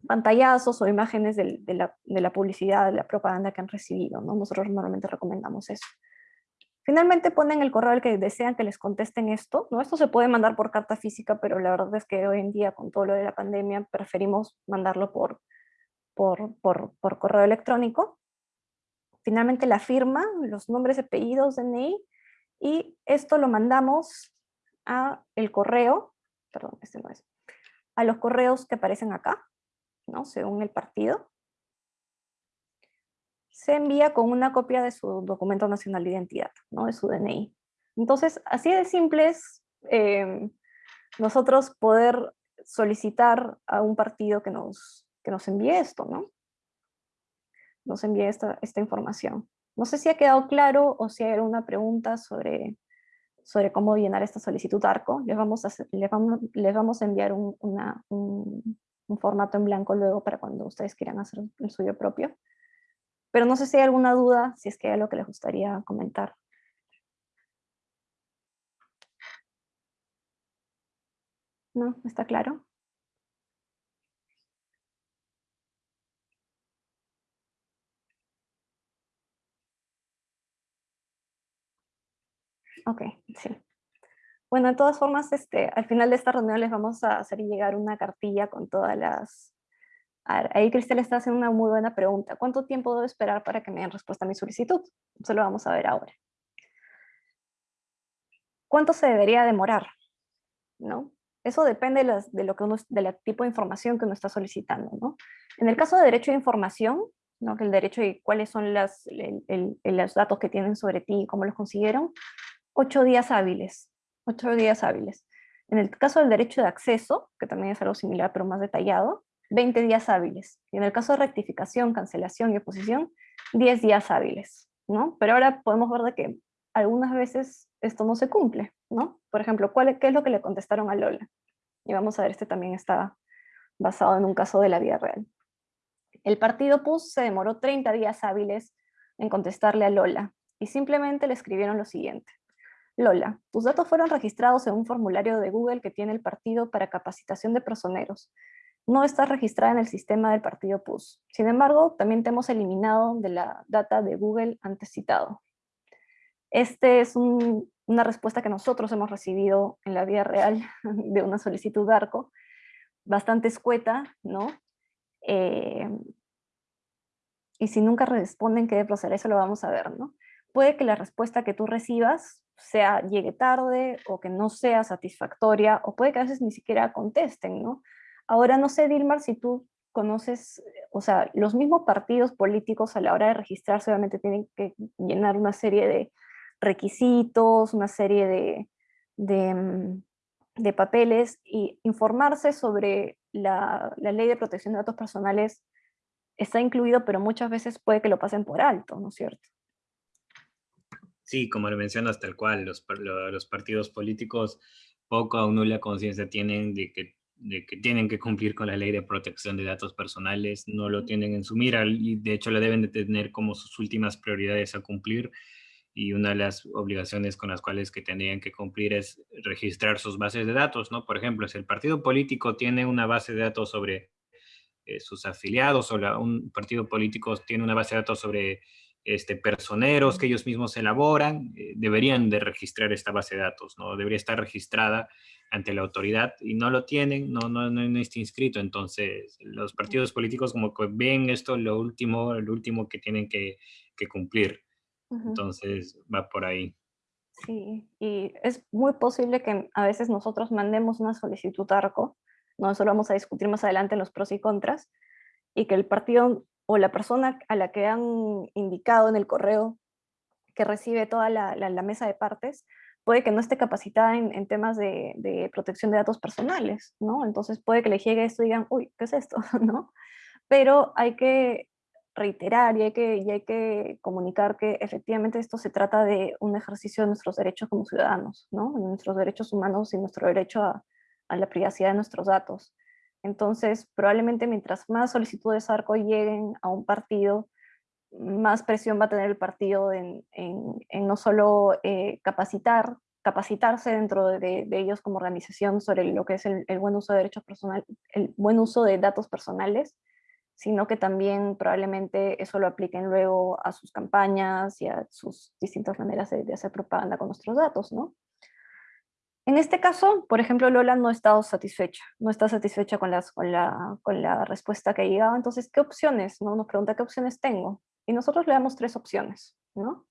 pantallazos o imágenes de, la, de, la, publicidad, de la propaganda que han recibido, ¿no? Nosotros normalmente recomendamos eso. Finalmente ponen el correo al que desean que les contesten esto, ¿no? Esto se puede mandar por carta física, pero la verdad es que hoy en día con todo lo de la pandemia preferimos mandarlo por, por, por, correo electrónico. Finalmente la firma, los nombres, apellidos, DNI, y esto lo mandamos a el correo, perdón, este no es, a los correos que aparecen acá, ¿no? Según el partido se envía con una copia de su documento nacional de identidad, ¿no? de su DNI. Entonces, así de simple es em, nosotros poder solicitar a un partido que nos, que nos envíe esto, ¿no? Nos envíe esta, esta información. No sé si ha quedado claro o si hay alguna pregunta sobre, sobre cómo llenar esta solicitud ARCO. Les vamos a, les vamos, les vamos a enviar un, un formato en blanco luego para cuando ustedes quieran hacer el suyo propio. Pero no sé si hay alguna duda, si es que hay algo que les gustaría comentar. ¿No? ¿Está claro? Ok, sí. Bueno, de todas formas, este, al final de esta reunión les vamos a hacer llegar una cartilla con todas las Ahí Cristel está haciendo una muy buena pregunta. ¿Cuánto tiempo debo esperar para que me den respuesta a mi solicitud? Eso lo vamos a ver ahora. ¿Cuánto se debería demorar? ¿No? Eso depende de, lo que uno, del tipo de información que uno está solicitando. ¿no? En el caso de derecho de información, ¿no? el derecho y cuáles son las, los datos que tienen sobre ti y cómo los consiguieron, ocho días hábiles. Ocho días hábiles. En el caso del derecho de acceso, que también es algo similar pero más detallado, 20 días hábiles. Y en el caso de rectificación, cancelación y oposición, 10 días hábiles, ¿no? Pero ahora podemos ver de que algunas veces esto no se cumple, ¿no? Por ejemplo, ¿cuál, ¿qué es lo que le contestaron a Lola? Y vamos a ver, este también está basado en un caso de la vida real. El partido PUS se demoró 30 días hábiles en contestarle a Lola, y simplemente le escribieron lo siguiente. Lola, tus datos fueron registrados en un formulario de Google que tiene el partido para capacitación de personeros, no está registrada en el sistema del partido PUS. Sin embargo, también te hemos eliminado de la data de Google antes citado. Esta es una respuesta que nosotros hemos recibido en la vida real <laughs> de una solicitud de ARCO, bastante escueta, ¿no? Eh, y si nunca responden, ¿qué debe proceder? Eso lo vamos a ver, ¿no? Puede que la respuesta que tú recibas sea, llegue tarde, o que no sea satisfactoria, o puede que a veces ni siquiera contesten, ¿no? Ahora no sé, Dilmar, si tú conoces, o sea, los mismos partidos políticos a la hora de registrarse obviamente tienen que llenar una serie de requisitos, una serie de, de, mm, papeles y informarse sobre la, la, ley de protección de datos personales está incluido, pero muchas veces puede que lo pasen por alto, ¿no es cierto? Sí, como lo mencionas tal cual, los, los partidos políticos poco o nula conciencia tienen de que de que tienen que cumplir con la ley de protección de datos personales, no lo tienen en su mira y de hecho la deben de tener como sus últimas prioridades a cumplir y una de las obligaciones con las cuales que tendrían que cumplir es registrar sus bases de datos, ¿no? Por ejemplo, si el partido político tiene una base de datos sobre eh, sus afiliados o un partido político tiene una base de datos sobre este, personeros que ellos mismos elaboran, eh, deberían de registrar esta base de datos, ¿no? Debería estar registrada ante la autoridad y no lo tienen, no, no, no, está inscrito. Entonces, los partidos políticos como que ven esto lo último, lo último que tienen que, que cumplir. Entonces, va por ahí. Sí, y es muy posible que a veces nosotros mandemos una solicitud ARCO, no eso lo vamos a discutir más adelante en los pros y contras, y que el partido o la persona a la que han indicado en el correo que recibe toda la, la, la mesa de partes, puede que no esté capacitada en, temas de, protección de datos personales, ¿no? Entonces puede que le llegue esto y digan, uy, ¿qué es esto? <laughs> ¿no? Pero hay que reiterar y hay que, y hay que comunicar que efectivamente esto se trata de un ejercicio de nuestros derechos como ciudadanos, ¿no? De nuestros derechos humanos y nuestro derecho a, la privacidad de nuestros datos. Entonces, probablemente mientras más solicitudes ARCO lleguen a un partido, más presión va a tener el partido en, no solo eh, capacitar, capacitarse dentro de, ellos como organización sobre lo que es el, buen uso de derechos personales, el buen uso de datos personales, sino que también probablemente eso lo apliquen luego a sus campañas y a sus distintas maneras de, hacer propaganda con nuestros datos, ¿no? En este caso, por ejemplo, Lola no ha estado satisfecha, no está satisfecha con, las, con, la, con la respuesta que ha llegado, entonces, ¿qué opciones? No? Nos pregunta qué opciones tengo. Y nosotros le damos tres opciones, ¿no?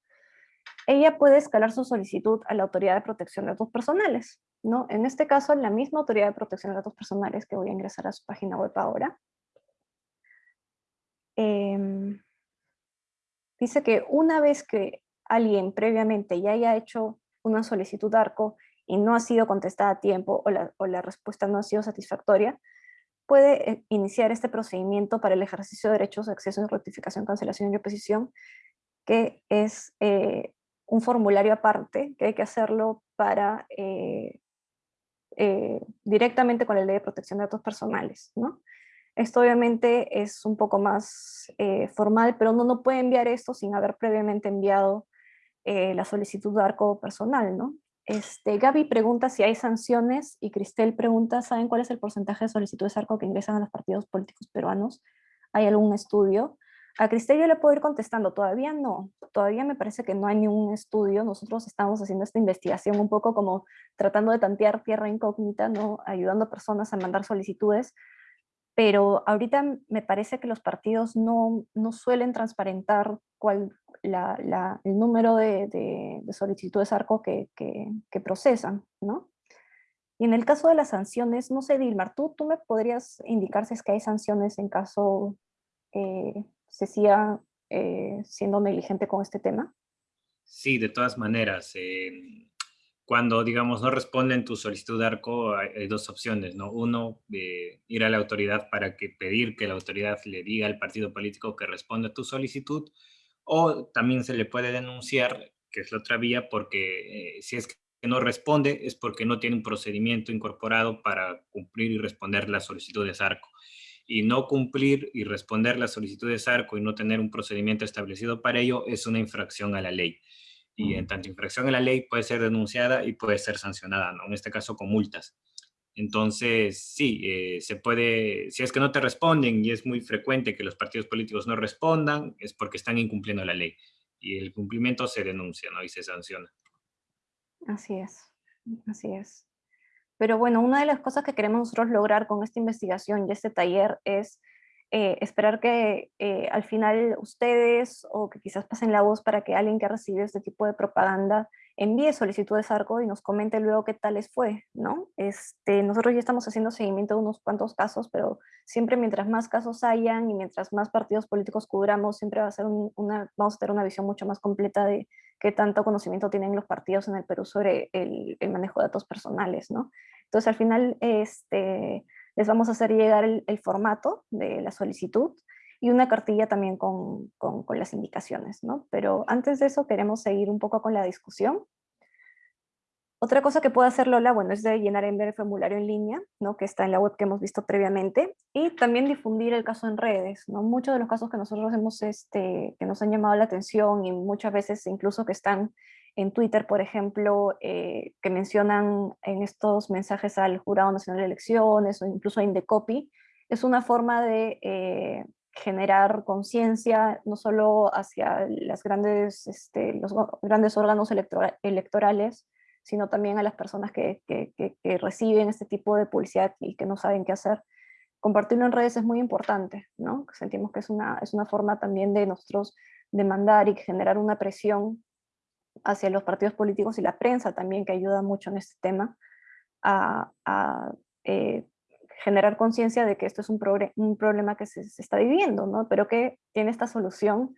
Ella puede escalar su solicitud a la Autoridad de Protección de Datos Personales, ¿no? En este caso, la misma Autoridad de Protección de Datos Personales, que voy a ingresar a su página web ahora, em, dice que una vez que alguien previamente ya haya hecho una solicitud ARCO y no ha sido contestada a tiempo o la, o la respuesta no ha sido satisfactoria, puede eh, iniciar este procedimiento para el ejercicio de derechos de acceso rectificación, cancelación y oposición, que es eh, un formulario aparte, que hay que hacerlo para eh, directamente con la ley de protección de datos personales. ¿no? Esto obviamente es un poco más formal, pero uno no puede enviar esto sin haber previamente enviado la solicitud de arco personal, ¿no? Este, Gaby pregunta si hay sanciones y Cristel pregunta, ¿saben cuál es el porcentaje de solicitudes ARCO que ingresan a los partidos políticos peruanos? ¿Hay algún estudio? A Cristel yo le puedo ir contestando, todavía no, todavía me parece que no hay ningún estudio, nosotros estamos haciendo esta investigación un poco como tratando de tantear tierra incógnita, ¿no? ayudando a personas a mandar solicitudes, pero ahorita me parece que los partidos no, no suelen transparentar cuál, el número de, solicitudes ARCO que, procesan, ¿no? Y en el caso de las sanciones, no sé, Dilmar, ¿tú, tú me podrías indicar si es que hay sanciones en caso eh, se siga eh, siendo negligente con este tema? Sí, de todas maneras. Eh, cuando, digamos, no responden tu solicitud de ARCO, hay, dos opciones, ¿no? Uno, ir a la autoridad para que pedir que la autoridad le diga al partido político que responda a tu solicitud, o también se le puede denunciar, que es la otra vía, porque eh, si es que no responde es porque no tiene un procedimiento incorporado para cumplir y responder las solicitudes ARCO. Y no cumplir y responder las solicitudes ARCO y no tener un procedimiento establecido para ello es una infracción a la ley. Y en tanto infracción a la ley puede ser denunciada y puede ser sancionada, ¿no? en este caso con multas. Entonces, sí, eh, se puede, si es que no te responden y es muy frecuente que los partidos políticos no respondan, es porque están incumpliendo la ley. Y el cumplimiento se denuncia, ¿no? Y se sanciona. Así es, así es. Pero bueno, una de las cosas que queremos nosotros lograr con esta investigación y este taller es eh, esperar que eh, al final ustedes o que quizás pasen la voz para que alguien que ha recibido este tipo de propaganda envíe solicitudes a ARCO y nos comente luego qué tal les fue, ¿no? Este, nosotros ya estamos haciendo seguimiento de unos cuantos casos, pero siempre mientras más casos hayan y mientras más partidos políticos cubramos, siempre va a ser una, vamos a tener una visión mucho más completa de qué tanto conocimiento tienen los partidos en el Perú sobre el, el manejo de datos personales, ¿no? Entonces al final este, les vamos a hacer llegar el, formato de la solicitud y una cartilla también con, con, las indicaciones, ¿no? Pero antes de eso queremos seguir un poco con la discusión. Otra cosa que puede hacer Lola, bueno, es de llenar en el formulario en línea, ¿no? que está en la web que hemos visto previamente, y también difundir el caso en redes. ¿no? Muchos de los casos que nosotros hemos, este, que nos han llamado la atención y muchas veces incluso que están en Twitter, por ejemplo, eh, que mencionan en estos mensajes al Jurado Nacional de Elecciones o incluso a Indecopy, es una forma de eh, generar conciencia no solo hacia las grandes, este, los grandes órganos electorales, sino también a las personas que, que, que, reciben este tipo de publicidad y que no saben qué hacer. Compartirlo en redes es muy importante, ¿no? Sentimos que es una, es una forma también de nosotros demandar y generar una presión hacia los partidos políticos y la prensa también, que ayuda mucho en este tema, a, eh, generar conciencia de que esto es un, un problema que se, está viviendo, ¿no? pero que tiene esta solución,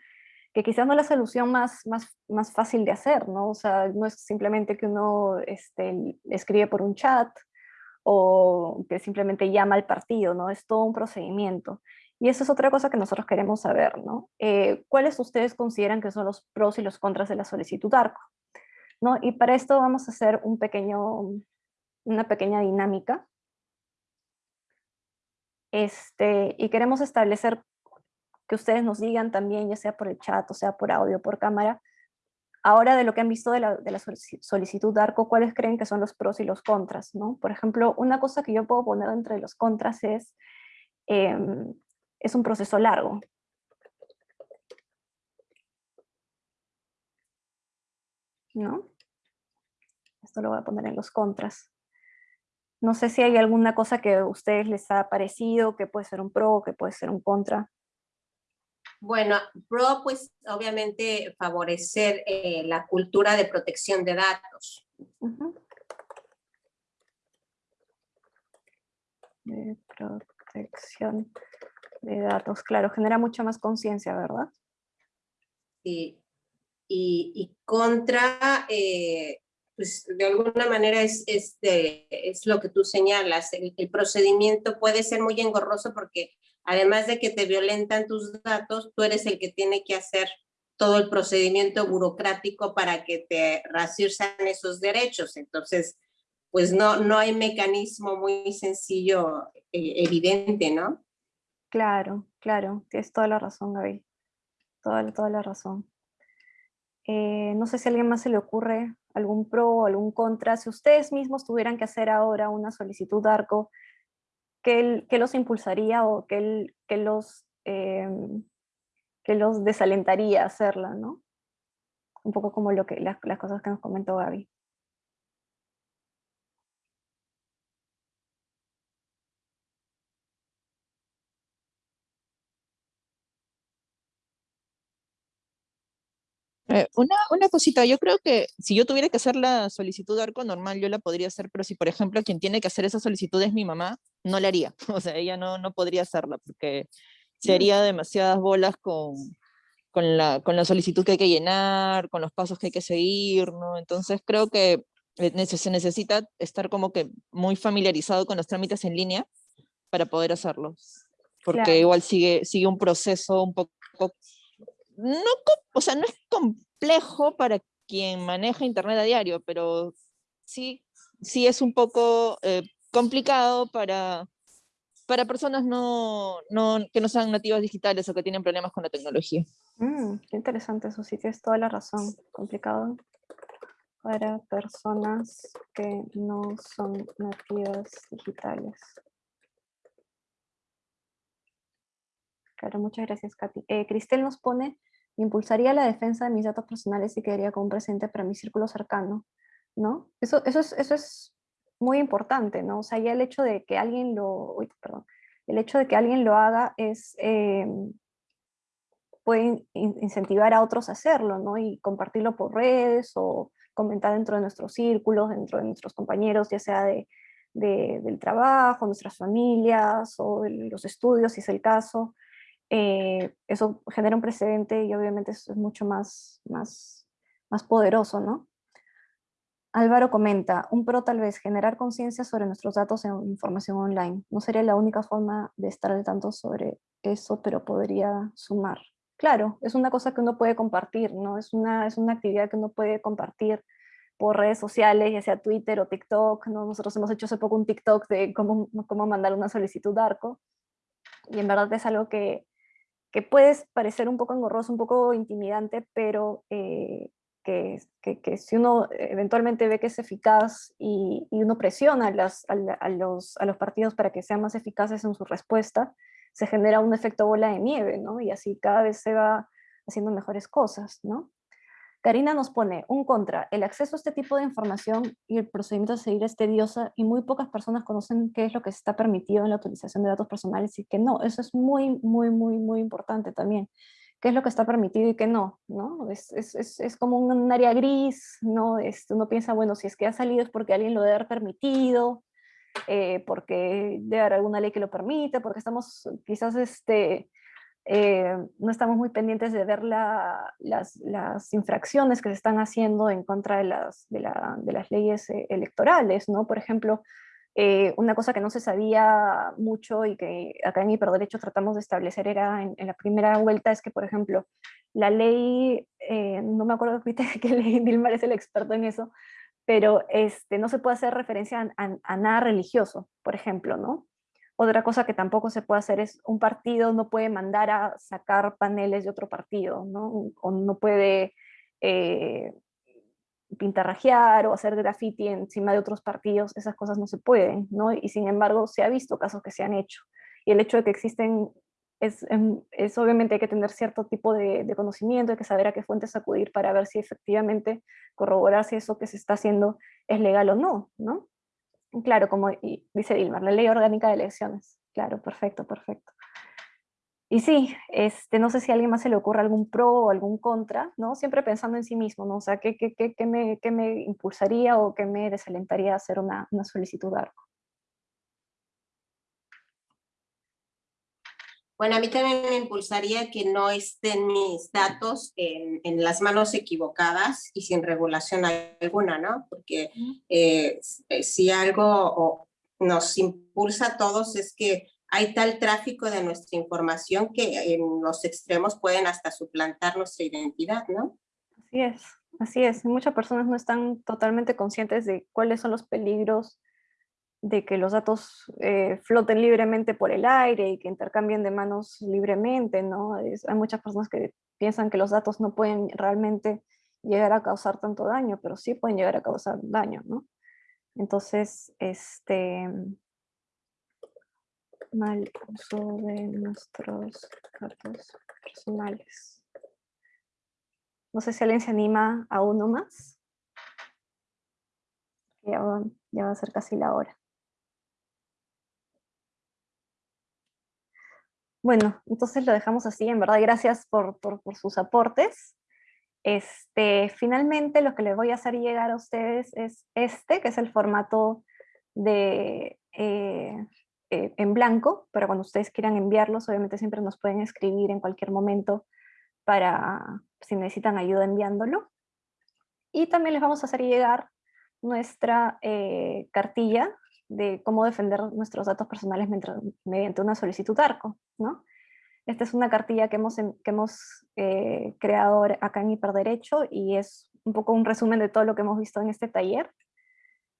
que quizás no es la solución más, más, más fácil de hacer, ¿no? o sea, no es simplemente que uno este, escribe por un chat, o que simplemente llama al partido, ¿no? Es todo un procedimiento. Y eso es otra cosa que nosotros queremos saber, ¿no? Eh, ¿Cuáles ustedes consideran que son los pros y los contras de la solicitud ARCO? ¿No? Y para esto vamos a hacer un pequeño, una pequeña dinámica. Este, y queremos establecer que ustedes nos digan también, ya sea por el chat, o sea por audio, por cámara, ahora de lo que han visto de la, de la solicitud ARCO, ¿cuáles creen que son los pros y los contras? ¿no? Por ejemplo, una cosa que yo puedo poner entre los contras es em, es un proceso largo. ¿No? Esto lo voy a poner en los contras. No sé si hay alguna cosa que a ustedes les ha parecido, que puede ser un pro, que puede ser un contra. Bueno, pro, pues obviamente favorecer eh, la cultura de protección de datos. De protección de datos, claro, genera mucha más conciencia, ¿verdad? Sí, y, contra, eh, pues de alguna manera es, es lo que tú señalas, el, procedimiento puede ser muy engorroso porque además de que te violentan tus datos, tú eres el que tiene que hacer todo el procedimiento burocrático para que te racirsan esos derechos. Entonces, pues no, no hay mecanismo muy sencillo, eh, evidente, ¿no? Claro, claro, tienes toda la razón, Gaby. Toda, toda la razón. Eh, no sé si a alguien más se le ocurre algún pro o algún contra. Si ustedes mismos tuvieran que hacer ahora una solicitud de ARCO, ¿qué, los impulsaría o qué, los, em, los desalentaría a hacerla? ¿no? Un poco como lo que, las, las cosas que nos comentó Gaby. Eh, una, una cosita, yo creo que si yo tuviera que hacer la solicitud de arco normal, yo la podría hacer, pero si por ejemplo quien tiene que hacer esa solicitud es mi mamá, no la haría. <laughs> O sea, ella no, no podría hacerla porque sería demasiadas bolas con, con, la, con la solicitud que hay que llenar, con los pasos que hay que seguir, ¿no? Entonces creo que eh, se necesita estar como que muy familiarizado con los trámites en línea para poder hacerlo. Porque igual sigue, sigue un proceso un poco no, o sea, no es complejo para quien maneja internet a diario, pero sí, sí es un poco eh, complicado para, para personas no, no, que no sean nativas digitales o que tienen problemas con la tecnología. Mm, qué interesante eso, sí tienes toda la razón. Complicado para personas que no son nativas digitales. Claro, muchas gracias, Katy. Eh, Cristel nos pone, impulsaría la defensa de mis datos personales y quedaría como presente para mi círculo cercano, ¿no? Eso, eso, es, muy importante, ¿no? O sea, ya el hecho de que alguien lo, El hecho de que alguien lo haga es, eh, puede incentivar a otros a hacerlo, ¿no? Y compartirlo por redes o comentar dentro de nuestros círculos, dentro de nuestros compañeros, ya sea de, del trabajo, nuestras familias o los estudios, si es el caso. Eh, eso genera un precedente y obviamente es mucho más, más, más poderoso, ¿no? Álvaro comenta, un pro tal vez, generar conciencia sobre nuestros datos en información online. No sería la única forma de estar al tanto sobre eso, pero podría sumar. Claro, es una cosa que uno puede compartir, ¿no? Es una, es una actividad que uno puede compartir por redes sociales, ya sea Twitter o TikTok, ¿no? Nosotros hemos hecho hace poco un TikTok de cómo, cómo mandar una solicitud de ARCO, y en verdad es algo que, que puede parecer un poco engorroso, un poco intimidante, pero eh, que, que, si uno eventualmente ve que es eficaz y, y uno presiona a, las, a, los, a los partidos para que sean más eficaces en su respuesta, se genera un efecto bola de nieve, ¿no? Y así cada vez se va haciendo mejores cosas, ¿no? Karina nos pone, un contra, el acceso a este tipo de información y el procedimiento a seguir es tedioso y muy pocas personas conocen qué es lo que está permitido en la utilización de datos personales y que no, eso es muy, muy, muy, muy importante también. ¿Qué es lo que está permitido y qué no? ¿no? Es, es, es, es como un, área gris, ¿no? Este, uno piensa, bueno, si es que ha salido es porque alguien lo debe haber permitido, eh, porque debe haber alguna ley que lo permite, porque estamos quizás este, eh, no estamos muy pendientes de ver las, infracciones que se están haciendo en contra de las, leyes eh, electorales, ¿no? Por ejemplo, eh, una cosa que no se sabía mucho y que acá en Hiperderecho tratamos de establecer era en, la primera vuelta es que, por ejemplo, la ley, no me acuerdo <laughs> qué ley, Dilmar es el experto en eso, pero este, no se puede hacer referencia a nada religioso, por ejemplo, ¿no? Otra cosa que tampoco se puede hacer es un partido no puede mandar a sacar paneles de otro partido, ¿no? O no puede eh, pintarrajear o hacer graffiti encima de otros partidos, esas cosas no se pueden, ¿no? Y sin embargo se ha visto casos que se han hecho. Y el hecho de que existen, es, em, es obviamente hay que tener cierto tipo de, conocimiento, hay que saber a qué fuentes acudir para ver si efectivamente corroborar si eso que se está haciendo es legal o no, ¿no? Claro, como dice Dilmar, la ley orgánica de elecciones. Claro, perfecto, perfecto. Y sí, este, no sé si a alguien más se le ocurre algún pro o algún contra, ¿no? Siempre pensando en sí mismo, ¿no? O sea, ¿qué, qué, qué, me, qué me, impulsaría o qué me desalentaría a hacer una, una solicitud de ARCO? Bueno, a mí también me impulsaría que no estén mis datos en, en las manos equivocadas y sin regulación alguna, ¿no? Porque eh, eh, si algo nos impulsa a todos es que hay tal tráfico de nuestra información que en los extremos pueden hasta suplantar nuestra identidad, ¿no? Así es, así es. Muchas personas no están totalmente conscientes de cuáles son los peligros de que los datos eh, floten libremente por el aire y que intercambien de manos libremente, ¿no? hay muchas personas que piensan que los datos no pueden realmente llegar a causar tanto daño, pero sí pueden llegar a causar daño, ¿no? Entonces, este mal uso de nuestros datos personales. No sé si alguien se anima a uno más. Ya ya va a ser casi la hora. Bueno, entonces lo dejamos así, en verdad, gracias por, sus aportes. Este, finalmente lo que les voy a hacer llegar a ustedes es este, que es el formato de, eh, eh, en blanco, pero cuando ustedes quieran enviarlos, obviamente siempre nos pueden escribir en cualquier momento para si necesitan ayuda enviándolo. Y también les vamos a hacer llegar nuestra eh, cartilla de cómo defender nuestros datos personales mediante una solicitud ARCO. ¿no? Esta es una cartilla que hemos, que hemos eh, creado acá en Hiperderecho y es un poco un resumen de todo lo que hemos visto en este taller.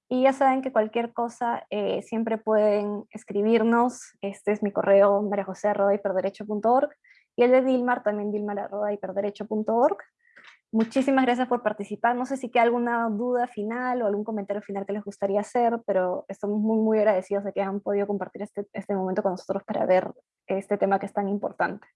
Y ya saben que cualquier cosa eh, siempre pueden escribirnos. Este es mi correo mariajose.hiperderecho.org y el de Dilmar también dilmar.hiperderecho.org. Muchísimas gracias por participar. No sé si queda alguna duda final o algún comentario final que les gustaría hacer, pero estamos muy, muy agradecidos de que han podido compartir este, este momento con nosotros para ver este tema que es tan importante.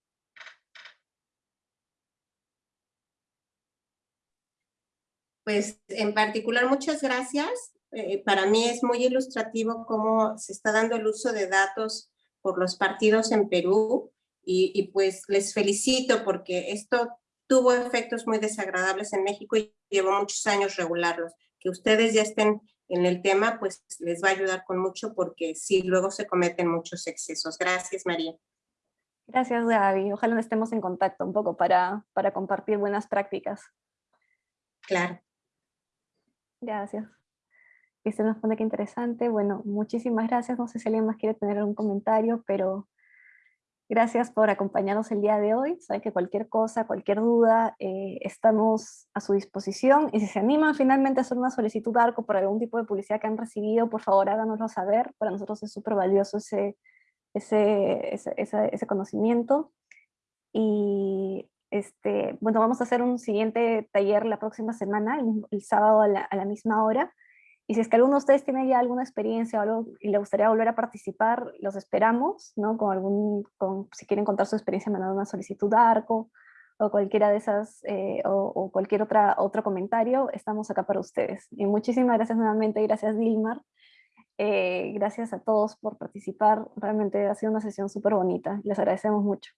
Pues en particular, muchas gracias. Eh, para mí es muy ilustrativo cómo se está dando el uso de datos por los partidos en Perú y, y pues les felicito porque esto tuvo efectos muy desagradables en México y llevó muchos años regularlos. Que ustedes ya estén en el tema, pues les va a ayudar con mucho porque sí, luego se cometen muchos excesos. Gracias, María. Gracias, Gaby. Ojalá estemos en contacto un poco para, para compartir buenas prácticas. Claro. Gracias. Y se nos pone que interesante. Bueno, muchísimas gracias. No sé si alguien más quiere tener algún comentario, pero gracias por acompañarnos el día de hoy. Saben que cualquier cosa, cualquier duda, eh, estamos a su disposición. Y si se animan finalmente a hacer una solicitud de ARCO por algún tipo de publicidad que han recibido, por favor háganoslo saber. Para nosotros es súper valioso ese, ese, ese, ese, conocimiento. Y este, bueno, vamos a hacer un siguiente taller la próxima semana, el, sábado a la, a la misma hora. Y si es que alguno de ustedes tiene ya alguna experiencia o algo y le gustaría volver a participar, los esperamos, ¿no? Con algún, con, si quieren contar su experiencia, mandando una solicitud de ARCO o cualquiera de esas, eh, o, cualquier otra, otro comentario, estamos acá para ustedes. Y muchísimas gracias nuevamente, gracias Dilmar. Eh, gracias a todos por participar, realmente ha sido una sesión súper bonita, les agradecemos mucho.